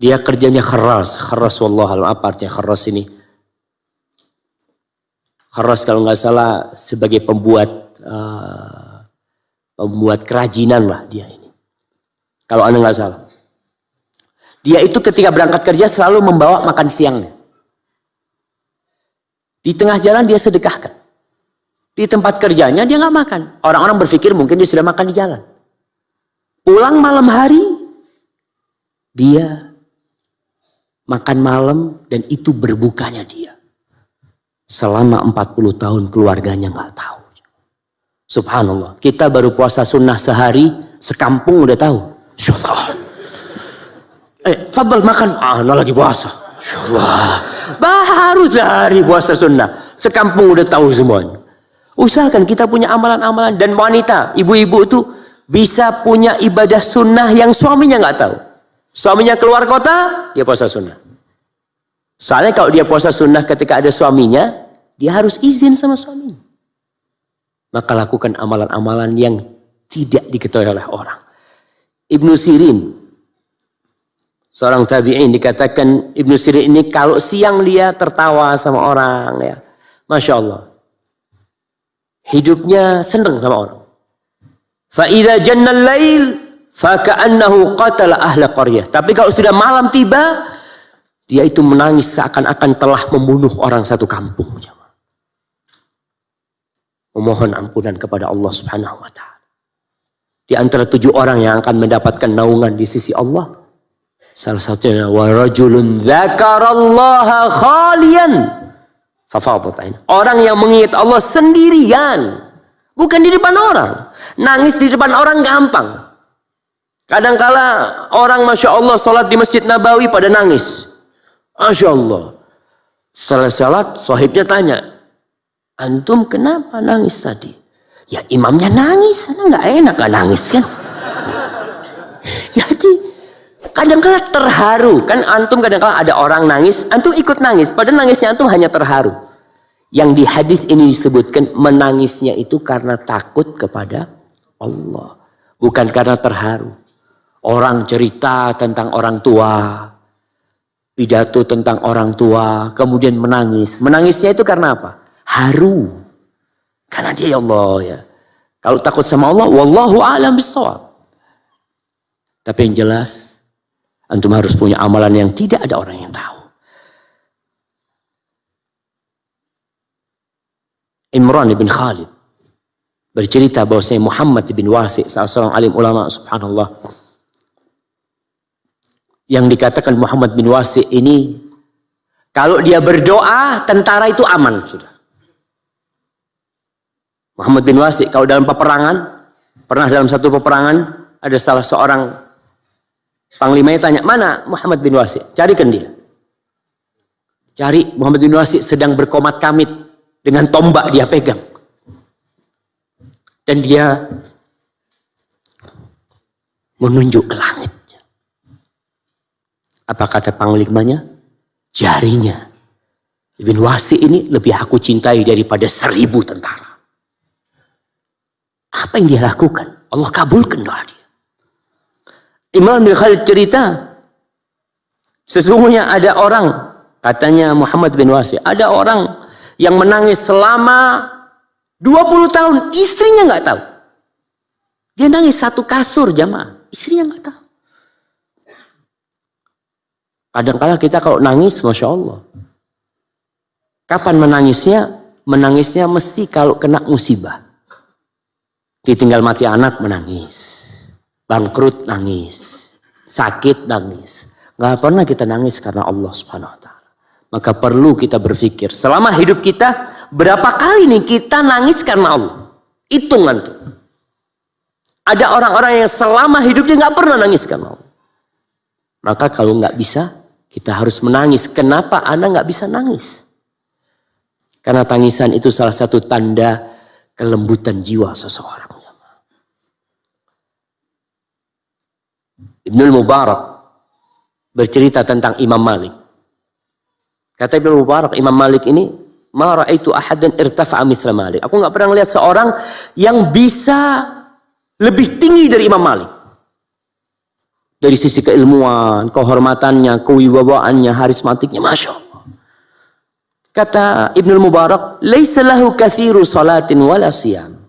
Dia kerjanya kharraz. Kharraz wallah apa artinya kharraz ini? Kharas kalau nggak salah sebagai pembuat uh, pembuat kerajinan lah dia ini. Kalau anda nggak salah. Dia itu ketika berangkat kerja selalu membawa makan siangnya. Di tengah jalan dia sedekahkan. Di tempat kerjanya dia nggak makan. Orang-orang berpikir mungkin dia sudah makan di jalan. Pulang malam hari, dia makan malam dan itu berbukanya dia. Selama 40 tahun keluarganya nggak tahu. Subhanallah. Kita baru puasa sunnah sehari, sekampung udah tahu. Insyaallah. Eh, fadl makan. Ah, no lagi puasa. Insyaallah. Baru sehari puasa sunnah. Sekampung udah tahu semuanya. Usahakan kita punya amalan-amalan. Dan wanita, ibu-ibu tuh bisa punya ibadah sunnah yang suaminya nggak tahu. Suaminya keluar kota, dia puasa sunnah. Soalnya kalau dia puasa sunnah ketika ada suaminya, dia harus izin sama suaminya. Maka lakukan amalan-amalan yang tidak diketahui oleh orang. Ibnu Sirin, seorang tabi'in dikatakan Ibnu Sirin ini kalau siang dia tertawa sama orang ya. Masya Allah. Hidupnya senang sama orang. Fa'idha jannal lail faka'annahu qatala ahla qaryah. Tapi kalau sudah malam tiba, Dia itu menangis seakan-akan telah membunuh orang satu kampung. Memohon ampunan kepada Allah subhanahu wa ta'ala. Di antara tujuh orang yang akan mendapatkan naungan di sisi Allah. Salah satunya wa rajulun dzakarallaha khalian Orang yang mengingat Allah sendirian, bukan di depan orang. Nangis di depan orang gampang. Kadangkala orang Masya Allah sholat di Masjid Nabawi pada nangis. Masya Allah. Setelah sholat, sahibnya tanya, Antum kenapa nangis tadi? Ya imamnya nangis, nggak enak gak nangis kan? Kadang-kala terharu kan antum kadang-kala ada orang nangis, antum ikut nangis, padahal nangisnya antum hanya terharu. Yang di hadis ini disebutkan menangisnya itu karena takut kepada Allah, bukan karena terharu. Orang cerita tentang orang tua, pidato tentang orang tua, kemudian menangis. Menangisnya itu karena apa? Haru. Karena dia ya Allah ya. Kalau takut sama Allah, wallahu a'lam bissawab. Tapi yang jelas, antum harus punya amalan yang tidak ada orang yang tahu. Imran bin Khalid bercerita bahwasanya Muhammad bin Wasi salah seorang alim ulama subhanallah yang dikatakan Muhammad bin Wasi ini kalau dia berdoa tentara itu aman sudah. Muhammad bin Wasi kalau dalam peperangan pernah dalam satu peperangan ada salah seorang panglimanya tanya mana Muhammad bin Wasi carikan dia cari Muhammad bin Wasi sedang berkomat kamit dengan tombak dia pegang dan dia menunjuk ke langit apa kata panglimanya? Jarinya. Ibn Wasi ini lebih aku cintai daripada seribu tentara. Apa yang dia lakukan? Allah kabulkan doa dia. Imam bin Khalid cerita, sesungguhnya ada orang, katanya Muhammad bin Wasi, ada orang yang menangis selama 20 tahun, istrinya nggak tahu. Dia nangis satu kasur jamaah, istrinya nggak tahu. Kadang-kala kita kalau nangis, Masya Allah. Kapan menangisnya? Menangisnya mesti kalau kena musibah. Ditinggal mati anak menangis. Bangkrut nangis. Sakit nangis. Gak pernah kita nangis karena Allah subhanahu wa ta'ala. Maka perlu kita berpikir. Selama hidup kita, berapa kali nih kita nangis karena Allah? Hitungan tuh. Ada orang-orang yang selama hidupnya gak pernah nangis karena Allah. Maka kalau nggak bisa, kita harus menangis. Kenapa Anda nggak bisa nangis? Karena tangisan itu salah satu tanda kelembutan jiwa seseorang. Ibnul Mubarak bercerita tentang Imam Malik. Kata Ibnul Mubarak, Imam Malik ini, Ma ra'aitu ahadan irtafa'a mithla Malik. Aku nggak pernah melihat seorang yang bisa lebih tinggi dari Imam Malik dari sisi keilmuan, kehormatannya, kewibawaannya, harismatiknya, masya Allah. Kata Ibnu Mubarak, "Laisa lahu kathiru salatin wala siyam."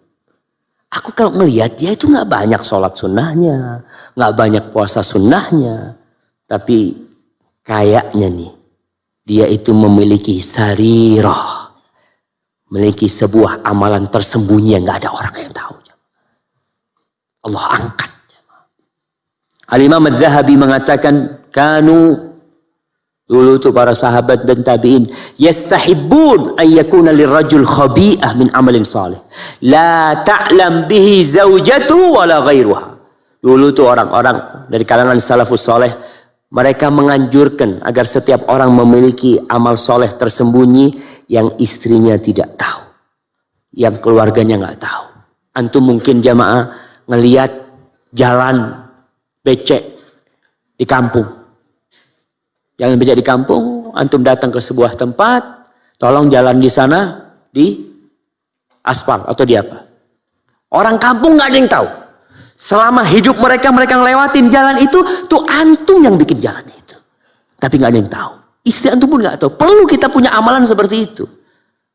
Aku kalau melihat dia itu nggak banyak sholat sunnahnya, nggak banyak puasa sunnahnya, tapi kayaknya nih dia itu memiliki sarirah, memiliki sebuah amalan tersembunyi yang nggak ada orang yang tahu. Allah angkat Al-Imam Az-Zahabi mengatakan kanu dulu itu para sahabat dan tabi'in yastahibbun an yakuna lirajul khabi'ah min amalin salih. La ta'lam bihi zaujatu wala ghairuha dulu itu orang-orang dari kalangan salafus soleh mereka menganjurkan agar setiap orang memiliki amal soleh tersembunyi yang istrinya tidak tahu yang keluarganya nggak tahu. Antum mungkin jamaah ngelihat jalan becek di kampung. Jangan becek di kampung, antum datang ke sebuah tempat, tolong jalan di sana di aspal atau di apa. Orang kampung nggak ada yang tahu. Selama hidup mereka mereka ngelewatin jalan itu, tuh antum yang bikin jalan itu. Tapi nggak ada yang tahu. Istri antum pun nggak tahu. Perlu kita punya amalan seperti itu.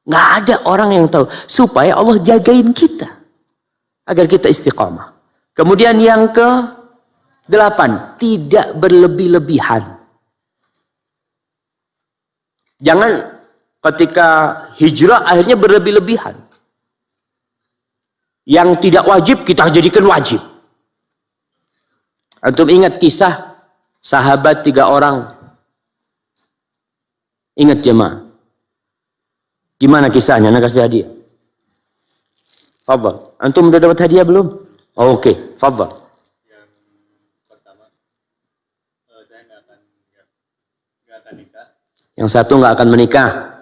Nggak ada orang yang tahu. Supaya Allah jagain kita. Agar kita istiqamah. Kemudian yang ke Delapan, tidak berlebih-lebihan. Jangan ketika hijrah akhirnya berlebih-lebihan. Yang tidak wajib kita jadikan wajib. Antum ingat kisah sahabat tiga orang. Ingat jemaah. Gimana kisahnya? Nak kasih hadiah. Fadal. Antum sudah dapat hadiah belum? Oh, Oke, okay. Fadal. Yang pertama, uh, saya nggak akan, nggak akan nikah. Yang satu nggak akan menikah.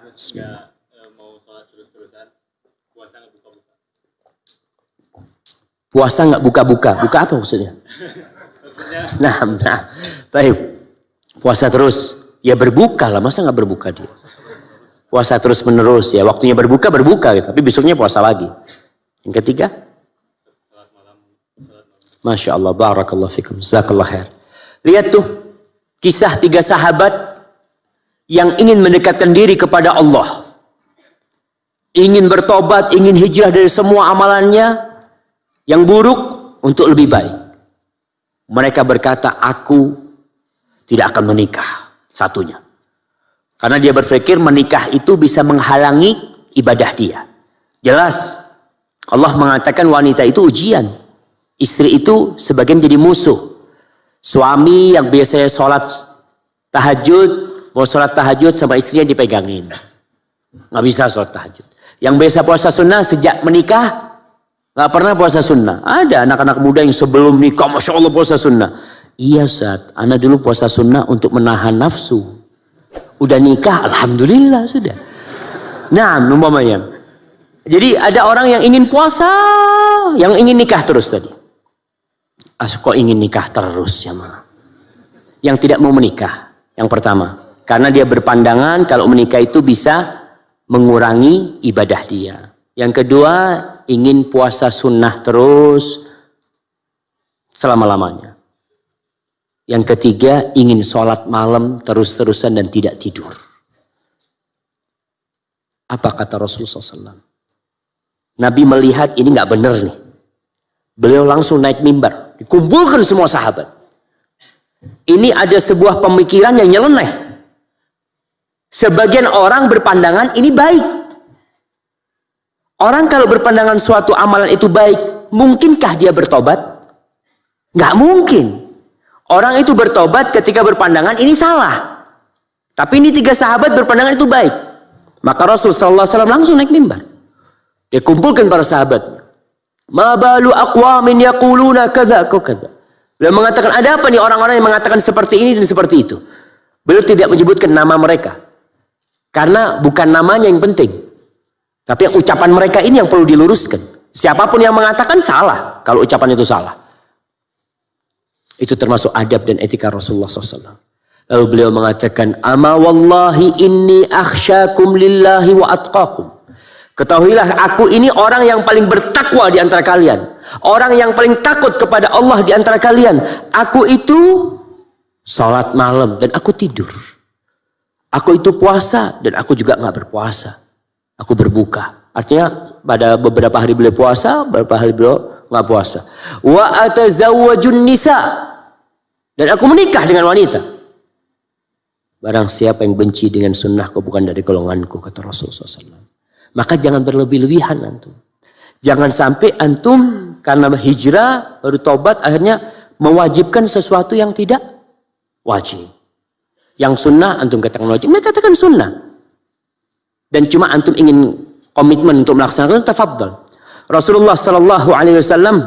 Puasa nggak buka-buka. Buka apa maksudnya? nah, nah, baik. Puasa terus. Ya berbuka lah, masa nggak berbuka dia? Puasa terus menerus ya, waktunya berbuka berbuka, gitu. tapi besoknya puasa lagi. Yang ketiga, Masya Allah, barakallah fikum, zakallah khair. Lihat tuh, kisah tiga sahabat yang ingin mendekatkan diri kepada Allah. Ingin bertobat, ingin hijrah dari semua amalannya yang buruk untuk lebih baik. Mereka berkata, aku tidak akan menikah. Satunya. Karena dia berpikir menikah itu bisa menghalangi ibadah dia. Jelas Allah mengatakan wanita itu ujian. Istri itu sebagian jadi musuh. Suami yang biasanya sholat tahajud, mau sholat tahajud sama istrinya dipegangin. Nggak bisa sholat tahajud. Yang biasa puasa sunnah sejak menikah, nggak pernah puasa sunnah. Ada anak-anak muda yang sebelum nikah, Masya Allah puasa sunnah. Iya Ustaz, anak dulu puasa sunnah untuk menahan nafsu. Udah nikah, Alhamdulillah sudah. Nah, umpamanya. Jadi ada orang yang ingin puasa, yang ingin nikah terus tadi. Ah, kok ingin nikah terus ma? Yang tidak mau menikah, yang pertama. Karena dia berpandangan kalau menikah itu bisa mengurangi ibadah dia. Yang kedua, ingin puasa sunnah terus selama-lamanya. Yang ketiga, ingin sholat malam terus-terusan dan tidak tidur. Apa kata Rasulullah SAW? Nabi melihat ini nggak benar nih. Beliau langsung naik mimbar, dikumpulkan semua sahabat. Ini ada sebuah pemikiran yang nyeleneh. Sebagian orang berpandangan ini baik. Orang kalau berpandangan suatu amalan itu baik, mungkinkah dia bertobat? Nggak mungkin. Orang itu bertobat ketika berpandangan ini salah. Tapi ini tiga sahabat berpandangan itu baik. Maka Rasul Sallallahu Alaihi Wasallam langsung naik mimbar. Dia kumpulkan para sahabat. Ma balu aqwamin yaquluna kadza kadza. Beliau mengatakan ada apa nih orang-orang yang mengatakan seperti ini dan seperti itu. Beliau tidak menyebutkan nama mereka. Karena bukan namanya yang penting. Tapi yang ucapan mereka ini yang perlu diluruskan. Siapa pun yang mengatakan salah kalau ucapan itu salah. Itu termasuk adab dan etika Rasulullah SAW. Lalu beliau mengatakan, Ama wallahi inni akhsyakum lillahi wa atqakum. Ketahuilah aku ini orang yang paling bertakwa di antara kalian. Orang yang paling takut kepada Allah di antara kalian. Aku itu sholat malam dan aku tidur. Aku itu puasa dan aku juga nggak berpuasa. Aku berbuka. Artinya pada beberapa hari beliau puasa, beberapa hari beliau nggak puasa. Wa atazawwajun nisa dan aku menikah dengan wanita. Barang siapa yang benci dengan sunnahku bukan dari golonganku kata Rasulullah SAW. Maka jangan berlebih-lebihan antum. Jangan sampai antum karena hijrah baru tobat akhirnya mewajibkan sesuatu yang tidak wajib. Yang sunnah antum katakan wajib, mereka katakan sunnah. Dan cuma antum ingin komitmen untuk melaksanakan tafadhal. Rasulullah Shallallahu Alaihi Wasallam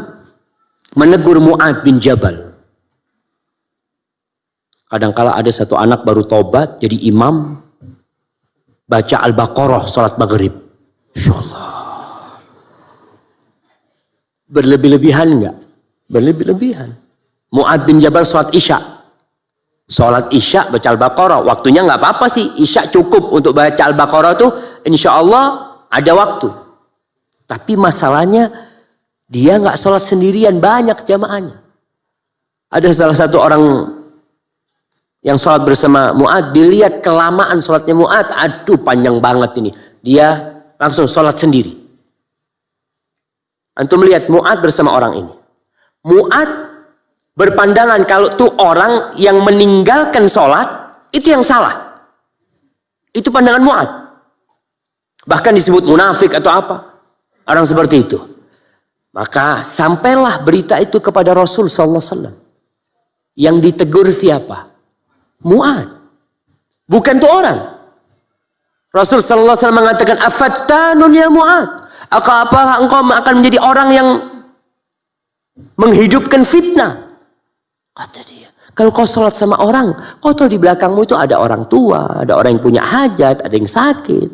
menegur Muad bin Jabal. Kadangkala ada satu anak baru tobat jadi imam baca Al-Baqarah salat maghrib. Berlebih-lebihan enggak? Berlebih-lebihan. Muad bin Jabal salat Isya. Salat Isya baca Al-Baqarah, waktunya enggak apa-apa sih. Isya cukup untuk baca Al-Baqarah tuh insyaallah ada waktu. Tapi masalahnya dia nggak sholat sendirian banyak jamaahnya. Ada salah satu orang yang sholat bersama Mu'ad, dilihat kelamaan sholatnya Mu'ad, aduh panjang banget ini. Dia langsung sholat sendiri. Antum melihat Mu'ad bersama orang ini. Mu'ad berpandangan kalau tuh orang yang meninggalkan sholat, itu yang salah. Itu pandangan Mu'ad. Bahkan disebut munafik atau apa. Orang seperti itu. Maka sampailah berita itu kepada Rasul sallallahu wasallam. Yang ditegur siapa? Mu'ad. Bukan tuh orang. Rasul sallallahu alaihi wasallam mengatakan, "Afattanun ya Mu'ad? Apa engkau akan menjadi orang yang menghidupkan fitnah?" Kata dia, kalau kau sholat sama orang, kau tahu di belakangmu itu ada orang tua, ada orang yang punya hajat, ada yang sakit.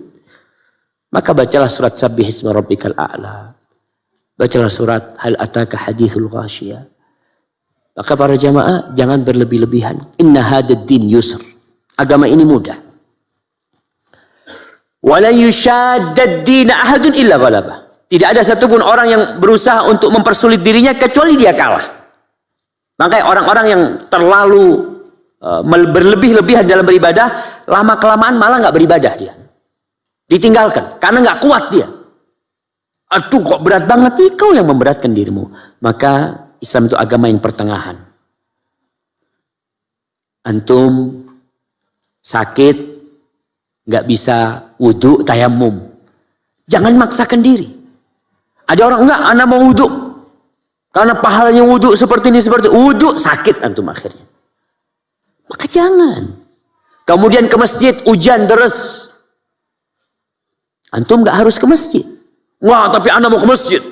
Maka bacalah surat Sabbih Isma Rabbikal A'la. Bacalah surat Hal Ataka Hadithul Ghashiyah. Maka para jamaah jangan berlebih-lebihan. Inna hadad din yusr. Agama ini mudah. Wala yushaddad din ahadun illa ghalabah. Tidak ada satupun orang yang berusaha untuk mempersulit dirinya kecuali dia kalah. Makanya orang-orang yang terlalu uh, berlebih-lebihan dalam beribadah, lama kelamaan malah nggak beribadah dia. Ditinggalkan karena nggak kuat dia. Aduh kok berat banget kau yang memberatkan dirimu. Maka Islam itu agama yang pertengahan. Antum sakit nggak bisa wudhu tayamum. Jangan maksakan diri. Ada orang enggak, anak mau wudhu. Karena pahalanya wudhu seperti ini seperti wudhu sakit antum akhirnya. Maka jangan. Kemudian ke masjid hujan terus. Antum nggak harus ke masjid. Wah, tapi Anda mau ke masjid.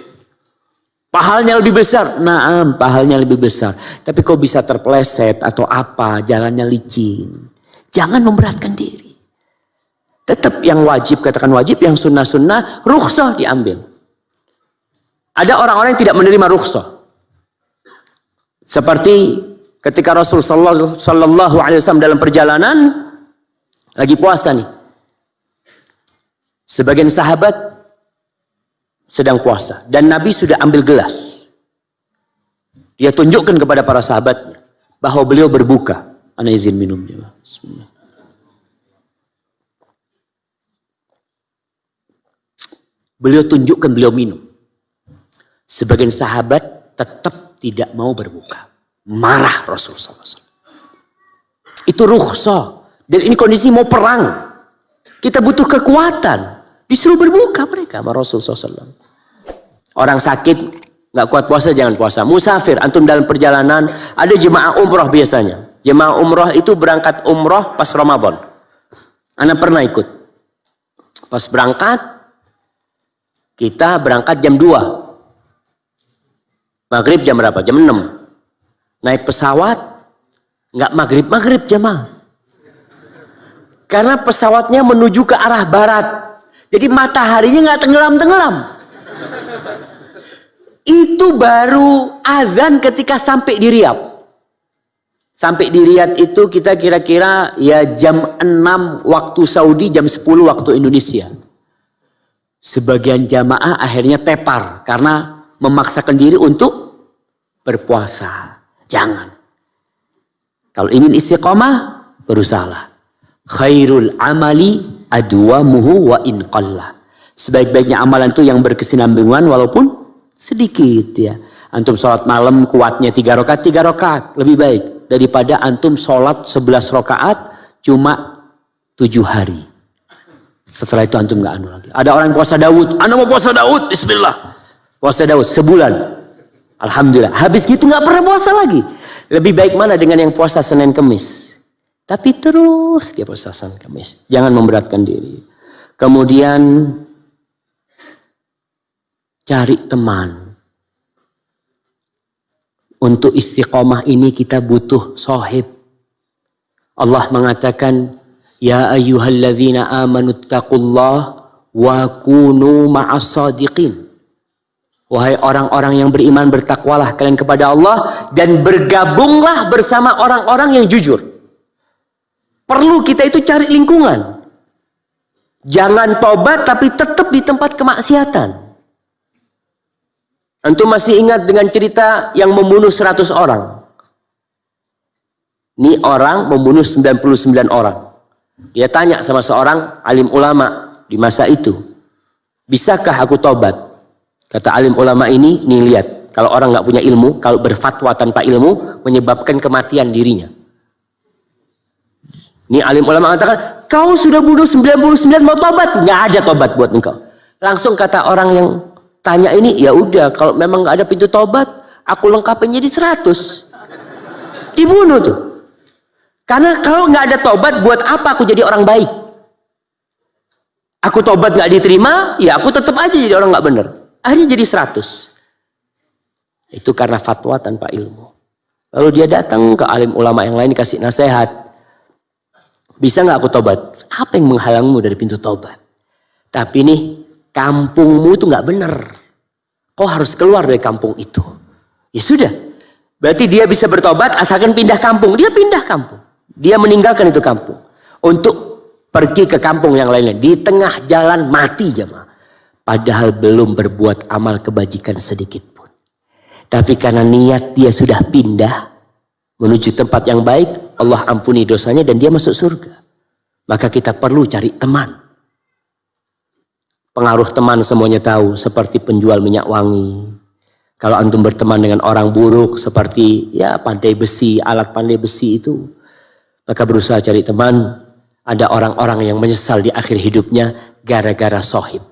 Pahalnya lebih besar. Nah, pahalnya lebih besar. Tapi kok bisa terpleset atau apa, jalannya licin. Jangan memberatkan diri. Tetap yang wajib, katakan wajib, yang sunnah-sunnah, rukhsah diambil. Ada orang-orang yang tidak menerima rukhsah. Seperti ketika Rasul Sallallahu Alaihi Wasallam dalam perjalanan lagi puasa nih. Sebagian sahabat sedang puasa dan Nabi sudah ambil gelas. Dia tunjukkan kepada para sahabatnya bahwa beliau berbuka. Ana izin minumnya. Bismillah. Beliau tunjukkan beliau minum. Sebagian sahabat tetap tidak mau berbuka. Marah Rasulullah SAW. Itu rukhsah. Dan ini kondisi mau perang. Kita butuh kekuatan. Disuruh berbuka mereka sama Rasulullah SAW. Orang sakit nggak kuat puasa jangan puasa. Musafir antum dalam perjalanan ada jemaah umroh biasanya. Jemaah umroh itu berangkat umroh pas Ramadan. Anak pernah ikut. Pas berangkat kita berangkat jam 2. Maghrib jam berapa? Jam 6. Naik pesawat nggak maghrib maghrib jemaah. Karena pesawatnya menuju ke arah barat. Jadi mataharinya nggak tenggelam-tenggelam. Itu baru azan ketika sampai di Riyadh. Sampai di Riyadh itu kita kira-kira ya jam 6 waktu Saudi, jam 10 waktu Indonesia. Sebagian jamaah akhirnya tepar karena memaksakan diri untuk berpuasa. Jangan. Kalau ingin istiqomah, berusahalah. Khairul amali adwamuhu wa in qalla. Sebaik-baiknya amalan itu yang berkesinambungan walaupun sedikit ya. Antum sholat malam kuatnya tiga rakaat, tiga rakaat lebih baik daripada antum sholat sebelas rakaat cuma tujuh hari. Setelah itu antum nggak anu lagi. Ada orang puasa Daud, anda mau puasa Daud, Bismillah. Puasa Daud sebulan, Alhamdulillah. Habis gitu nggak pernah puasa lagi. Lebih baik mana dengan yang puasa Senin Kemis? Tapi terus dia bersasan Kamis. Jangan memberatkan diri. Kemudian cari teman. Untuk istiqomah ini kita butuh sohib. Allah mengatakan, Ya ayyuhalladzina amanu taqullah wa kunu ma'as sadiqin. Wahai orang-orang yang beriman bertakwalah kalian kepada Allah dan bergabunglah bersama orang-orang yang jujur. Perlu kita itu cari lingkungan. Jangan tobat tapi tetap di tempat kemaksiatan. Antum masih ingat dengan cerita yang membunuh 100 orang. Ini orang membunuh 99 orang. Dia tanya sama seorang alim ulama di masa itu. Bisakah aku tobat? Kata alim ulama ini, nih lihat. Kalau orang nggak punya ilmu, kalau berfatwa tanpa ilmu, menyebabkan kematian dirinya. Ini alim ulama mengatakan, kau sudah bunuh 99 mau tobat? Nggak ada tobat buat engkau. Langsung kata orang yang tanya ini, ya udah kalau memang nggak ada pintu tobat, aku lengkapin jadi 100. Dibunuh tuh. Karena kalau nggak ada tobat, buat apa aku jadi orang baik? Aku tobat nggak diterima, ya aku tetap aja jadi orang nggak benar. Akhirnya jadi 100. Itu karena fatwa tanpa ilmu. Lalu dia datang ke alim ulama yang lain kasih nasihat. Bisa nggak aku tobat? Apa yang menghalangmu dari pintu tobat? Tapi nih kampungmu itu nggak benar. Kau harus keluar dari kampung itu. Ya sudah. Berarti dia bisa bertobat asalkan pindah kampung. Dia pindah kampung. Dia meninggalkan itu kampung. Untuk pergi ke kampung yang lainnya. Di tengah jalan mati jemaah. Padahal belum berbuat amal kebajikan sedikit pun. Tapi karena niat dia sudah pindah menuju tempat yang baik, Allah ampuni dosanya dan dia masuk surga. Maka kita perlu cari teman. Pengaruh teman semuanya tahu, seperti penjual minyak wangi. Kalau antum berteman dengan orang buruk seperti ya pandai besi, alat pandai besi itu, maka berusaha cari teman. Ada orang-orang yang menyesal di akhir hidupnya gara-gara sohib.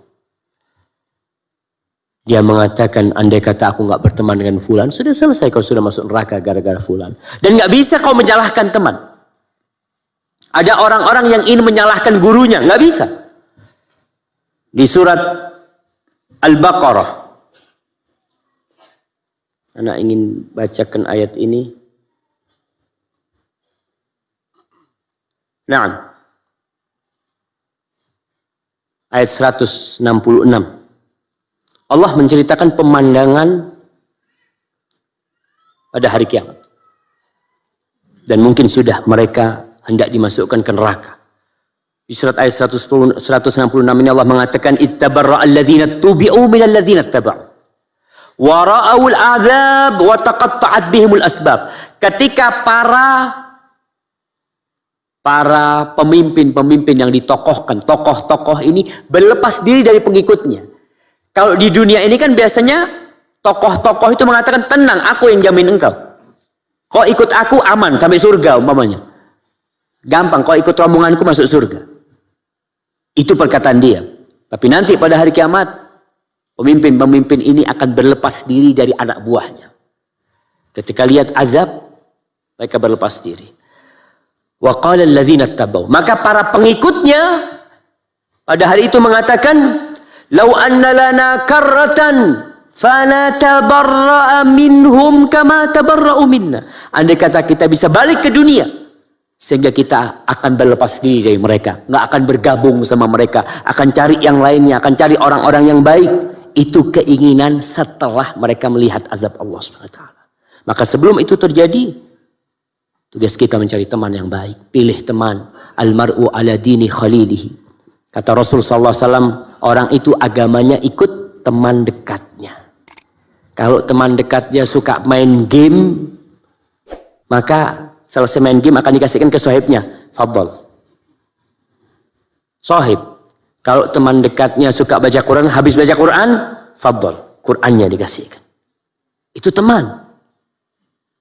Dia mengatakan, andai kata aku nggak berteman dengan fulan, sudah selesai kau sudah masuk neraka gara-gara fulan. Dan nggak bisa kau menyalahkan teman. Ada orang-orang yang ingin menyalahkan gurunya, nggak bisa. Di surat Al-Baqarah. Anak ingin bacakan ayat ini. Nah. Ayat 166. Allah menceritakan pemandangan pada hari kiamat. Dan mungkin sudah mereka hendak dimasukkan ke neraka. Di surat ayat 166 ini Allah mengatakan ittabarra alladzina tubi'u minal ladzina taba'u wa ra'awul azab wa taqatta'at bihimul asbab. Ketika para para pemimpin-pemimpin yang ditokohkan, tokoh-tokoh ini berlepas diri dari pengikutnya. Kalau di dunia ini kan biasanya tokoh-tokoh itu mengatakan tenang, aku yang jamin engkau. Kau ikut aku aman sampai surga umpamanya. Gampang, kau ikut rombonganku masuk surga. Itu perkataan dia. Tapi nanti pada hari kiamat, pemimpin-pemimpin ini akan berlepas diri dari anak buahnya. Ketika lihat azab, mereka berlepas diri. Qala Maka para pengikutnya pada hari itu mengatakan, Lau anna lana karratan fanatabarra'a minhum kama tabarra'u minna. Andai kata kita bisa balik ke dunia sehingga kita akan berlepas diri dari mereka, nggak akan bergabung sama mereka, akan cari yang lainnya, akan cari orang-orang yang baik. Itu keinginan setelah mereka melihat azab Allah SWT. Maka sebelum itu terjadi, tugas kita mencari teman yang baik. Pilih teman. Almar'u ala dini khalilihi. Kata Rasul SAW, orang itu agamanya ikut teman dekatnya. Kalau teman dekatnya suka main game, maka selesai main game akan dikasihkan ke sohibnya. Fadol. Sohib. Kalau teman dekatnya suka baca Quran, habis baca Quran, fadol. Qurannya dikasihkan. Itu teman.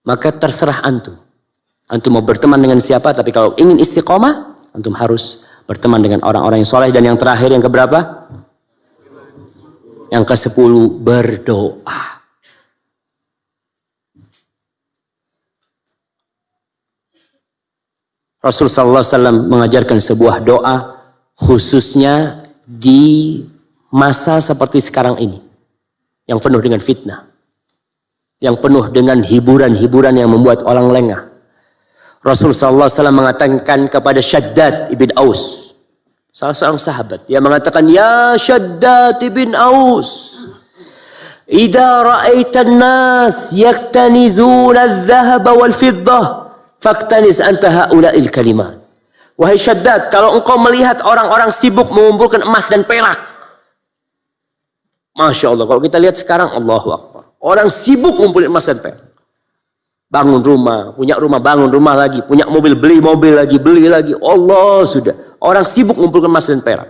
Maka terserah antum. Antum mau berteman dengan siapa, tapi kalau ingin istiqomah, antum harus berteman dengan orang-orang yang soleh dan yang terakhir yang keberapa? Yang ke sepuluh berdoa. Rasulullah SAW mengajarkan sebuah doa khususnya di masa seperti sekarang ini yang penuh dengan fitnah yang penuh dengan hiburan-hiburan yang membuat orang lengah Rasulullah SAW mengatakan kepada Shaddad ibn Aus Salah seorang sahabat. Dia mengatakan, Ya Shaddad ibn Aus. Ida ra'aitan nas yaktanizuna al-zahaba wal-fiddah. Faktanis anta ha'ula'il kalimat. Wahai Shaddad, kalau engkau melihat orang-orang sibuk mengumpulkan emas dan perak. Masya Allah, kalau kita lihat sekarang, Allahu Akbar. Orang sibuk mengumpulkan emas dan perak. Bangun rumah, punya rumah, bangun rumah lagi. Punya mobil, beli mobil lagi, beli lagi. Allah sudah. Orang sibuk mengumpulkan emas dan perak.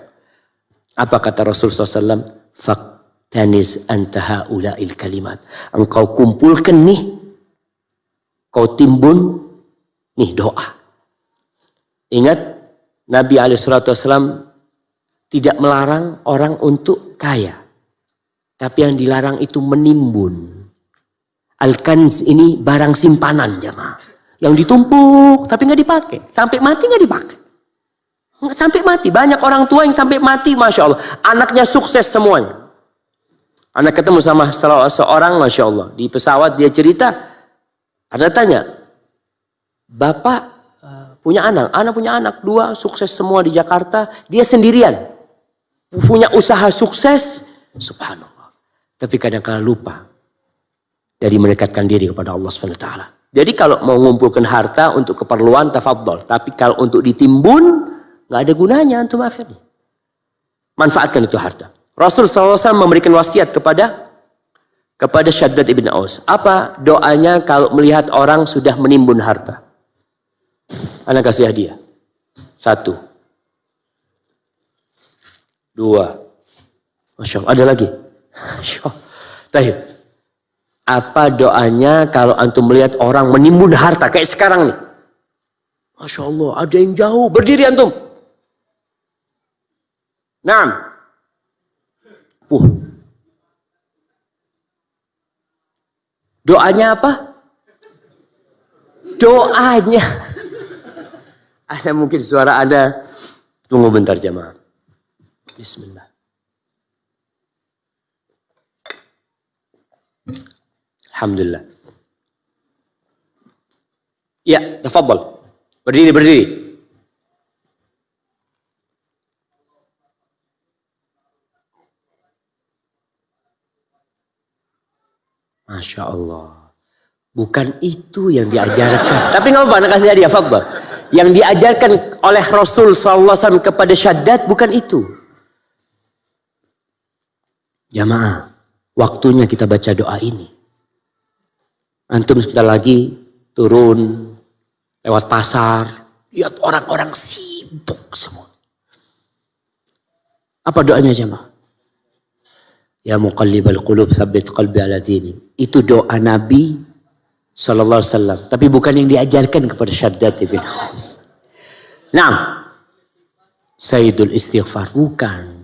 Apa kata Rasulullah SAW? Faktanis antaha ula'il kalimat. Engkau kumpulkan nih. Kau timbun. Nih doa. Ingat Nabi Alaihissalam tidak melarang orang untuk kaya. Tapi yang dilarang itu menimbun. Al-kanz ini barang simpanan jemaah. Yang ditumpuk tapi nggak dipakai. Sampai mati nggak dipakai. Sampai mati. Banyak orang tua yang sampai mati Masya Allah. Anaknya sukses semuanya. Anak ketemu sama seorang Masya Allah. Di pesawat dia cerita. Ada tanya. Bapak eh, punya anak. Anak punya anak. Dua sukses semua di Jakarta. Dia sendirian. Punya usaha sukses. Subhanallah. Tapi kadang-kadang lupa. Dari mendekatkan diri kepada Allah SWT. Jadi kalau mau mengumpulkan harta untuk keperluan tafadhol. Tapi kalau untuk ditimbun. nggak ada gunanya antum akhirnya. Manfaatkan itu harta. Rasul SAW memberikan wasiat kepada kepada Syaddad ibn Aus. Apa doanya kalau melihat orang sudah menimbun harta? Anak kasih hadiah. Satu. Dua. Masya Allah. Ada lagi? *laughs* Masya Allah. Apa doanya kalau antum melihat orang menimbun harta kayak sekarang nih? Masya Allah. Ada yang jauh. Berdiri antum. Nah. Uh. Doanya apa? Doanya. *laughs* Ada mungkin suara Anda. Tunggu bentar jemaah. Bismillah. Alhamdulillah. Ya, tafadhal. Berdiri, berdiri. Masya Allah. Bukan itu yang diajarkan. *laughs* Tapi nggak apa-apa, kasih hadiah, Fadl. Yang diajarkan oleh Rasul SAW kepada Syaddad bukan itu. Jamaah, waktunya kita baca doa ini. Antum sebentar lagi turun lewat pasar, lihat orang-orang sibuk semua. Apa doanya jamaah? Ya muqallibal qulub sabit qalbi ala dini. Itu doa Nabi sallallahu alaihi wasallam, tapi bukan yang diajarkan kepada Syaddad bin Khos. Nah, Sayyidul Istighfar bukan.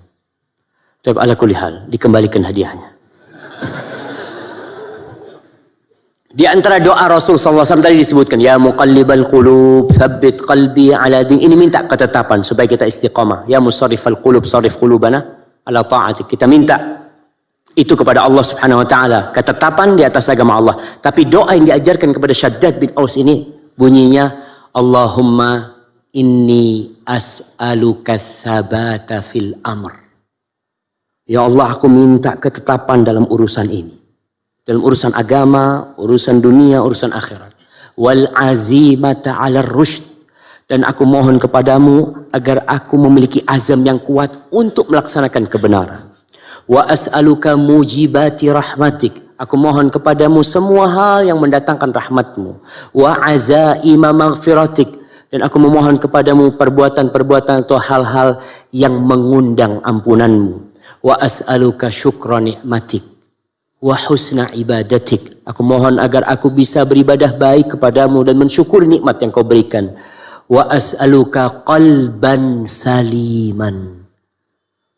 Tapi ala kulli hal, dikembalikan hadiahnya. Di antara doa Rasul SAW tadi disebutkan, Ya muqallibal qulub, thabbit qalbi ala din. Ini minta ketetapan supaya kita istiqamah. Ya musarrifal qulub, sarif qulubana ala ta'atik. Kita minta itu kepada Allah Subhanahu wa taala, ketetapan di atas agama Allah. Tapi doa yang diajarkan kepada Syaddad bin Aus ini bunyinya Allahumma inni as'aluka tsabata fil amr. Ya Allah, aku minta ketetapan dalam urusan ini. Dalam urusan agama, urusan dunia, urusan akhirat. Wal azimata 'ala rushd dan aku mohon kepadamu agar aku memiliki azam yang kuat untuk melaksanakan kebenaran Wa as'aluka mujibati rahmatik. Aku mohon kepadamu semua hal yang mendatangkan rahmatmu. Wa azaima maghfiratik. Dan aku memohon kepadamu perbuatan-perbuatan atau hal-hal yang mengundang ampunanmu. Wa as'aluka syukra ni'matik. Wa husna ibadatik. Aku mohon agar aku bisa beribadah baik kepadamu dan mensyukuri nikmat yang kau berikan. Wa as'aluka qalban saliman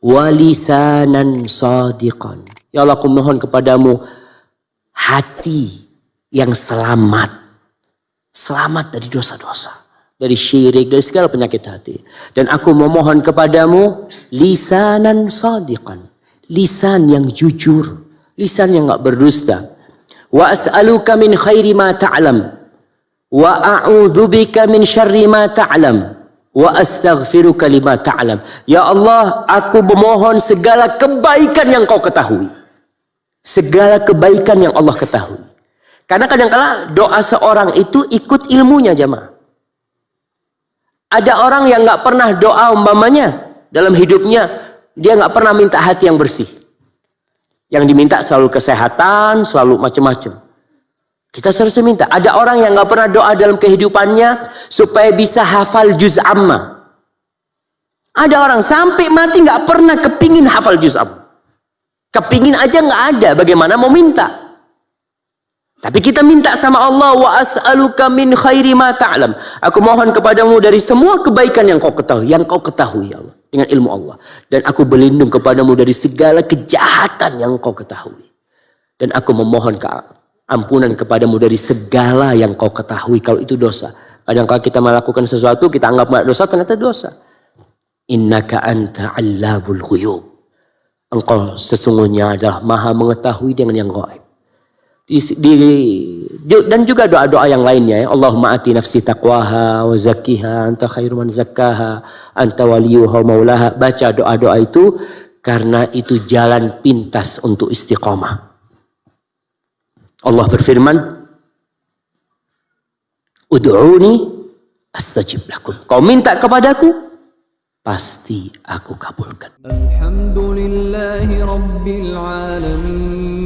walisanan sadiqan. Ya Allah aku mohon kepadamu hati yang selamat. Selamat dari dosa-dosa. Dari syirik, dari segala penyakit hati. Dan aku memohon kepadamu lisanan sadiqan. Lisan yang jujur. Lisan yang gak berdusta. Wa as'aluka min khairi ma ta'lam. Wa a'udzubika min syarri ma ta'lam wa astaghfiruka lima ta'lam. Ya Allah, aku memohon segala kebaikan yang kau ketahui. Segala kebaikan yang Allah ketahui. Karena kadang-kala doa seorang itu ikut ilmunya jemaah. Ada orang yang nggak pernah doa umpamanya dalam hidupnya dia nggak pernah minta hati yang bersih. Yang diminta selalu kesehatan, selalu macam-macam. Kita seharusnya minta. Ada orang yang nggak pernah doa dalam kehidupannya supaya bisa hafal juz amma. Ada orang sampai mati nggak pernah kepingin hafal juz amma. Kepingin aja nggak ada. Bagaimana mau minta? Tapi kita minta sama Allah wa as'aluka min khairi ma ta'lam. Aku mohon kepadamu dari semua kebaikan yang kau ketahui, yang kau ketahui ya Allah dengan ilmu Allah. Dan aku berlindung kepadamu dari segala kejahatan yang kau ketahui. Dan aku memohon ampunan kepadamu dari segala yang kau ketahui kalau itu dosa. Kadang kadang kita melakukan sesuatu kita anggap dosa ternyata dosa. Innaka anta allabul ghuyub. Engkau sesungguhnya adalah maha mengetahui dengan yang gaib. Di, di, dan juga doa-doa yang lainnya ya. Allahumma ati nafsi taqwaha wa zakkiha anta khairu man zakkaha anta waliyuha maulaha. Baca doa-doa itu karena itu jalan pintas untuk istiqomah. Allah berfirman, Ud'uni astajib lakum. Kau minta kepadaku, pasti aku kabulkan. Alhamdulillahi rabbil alamin.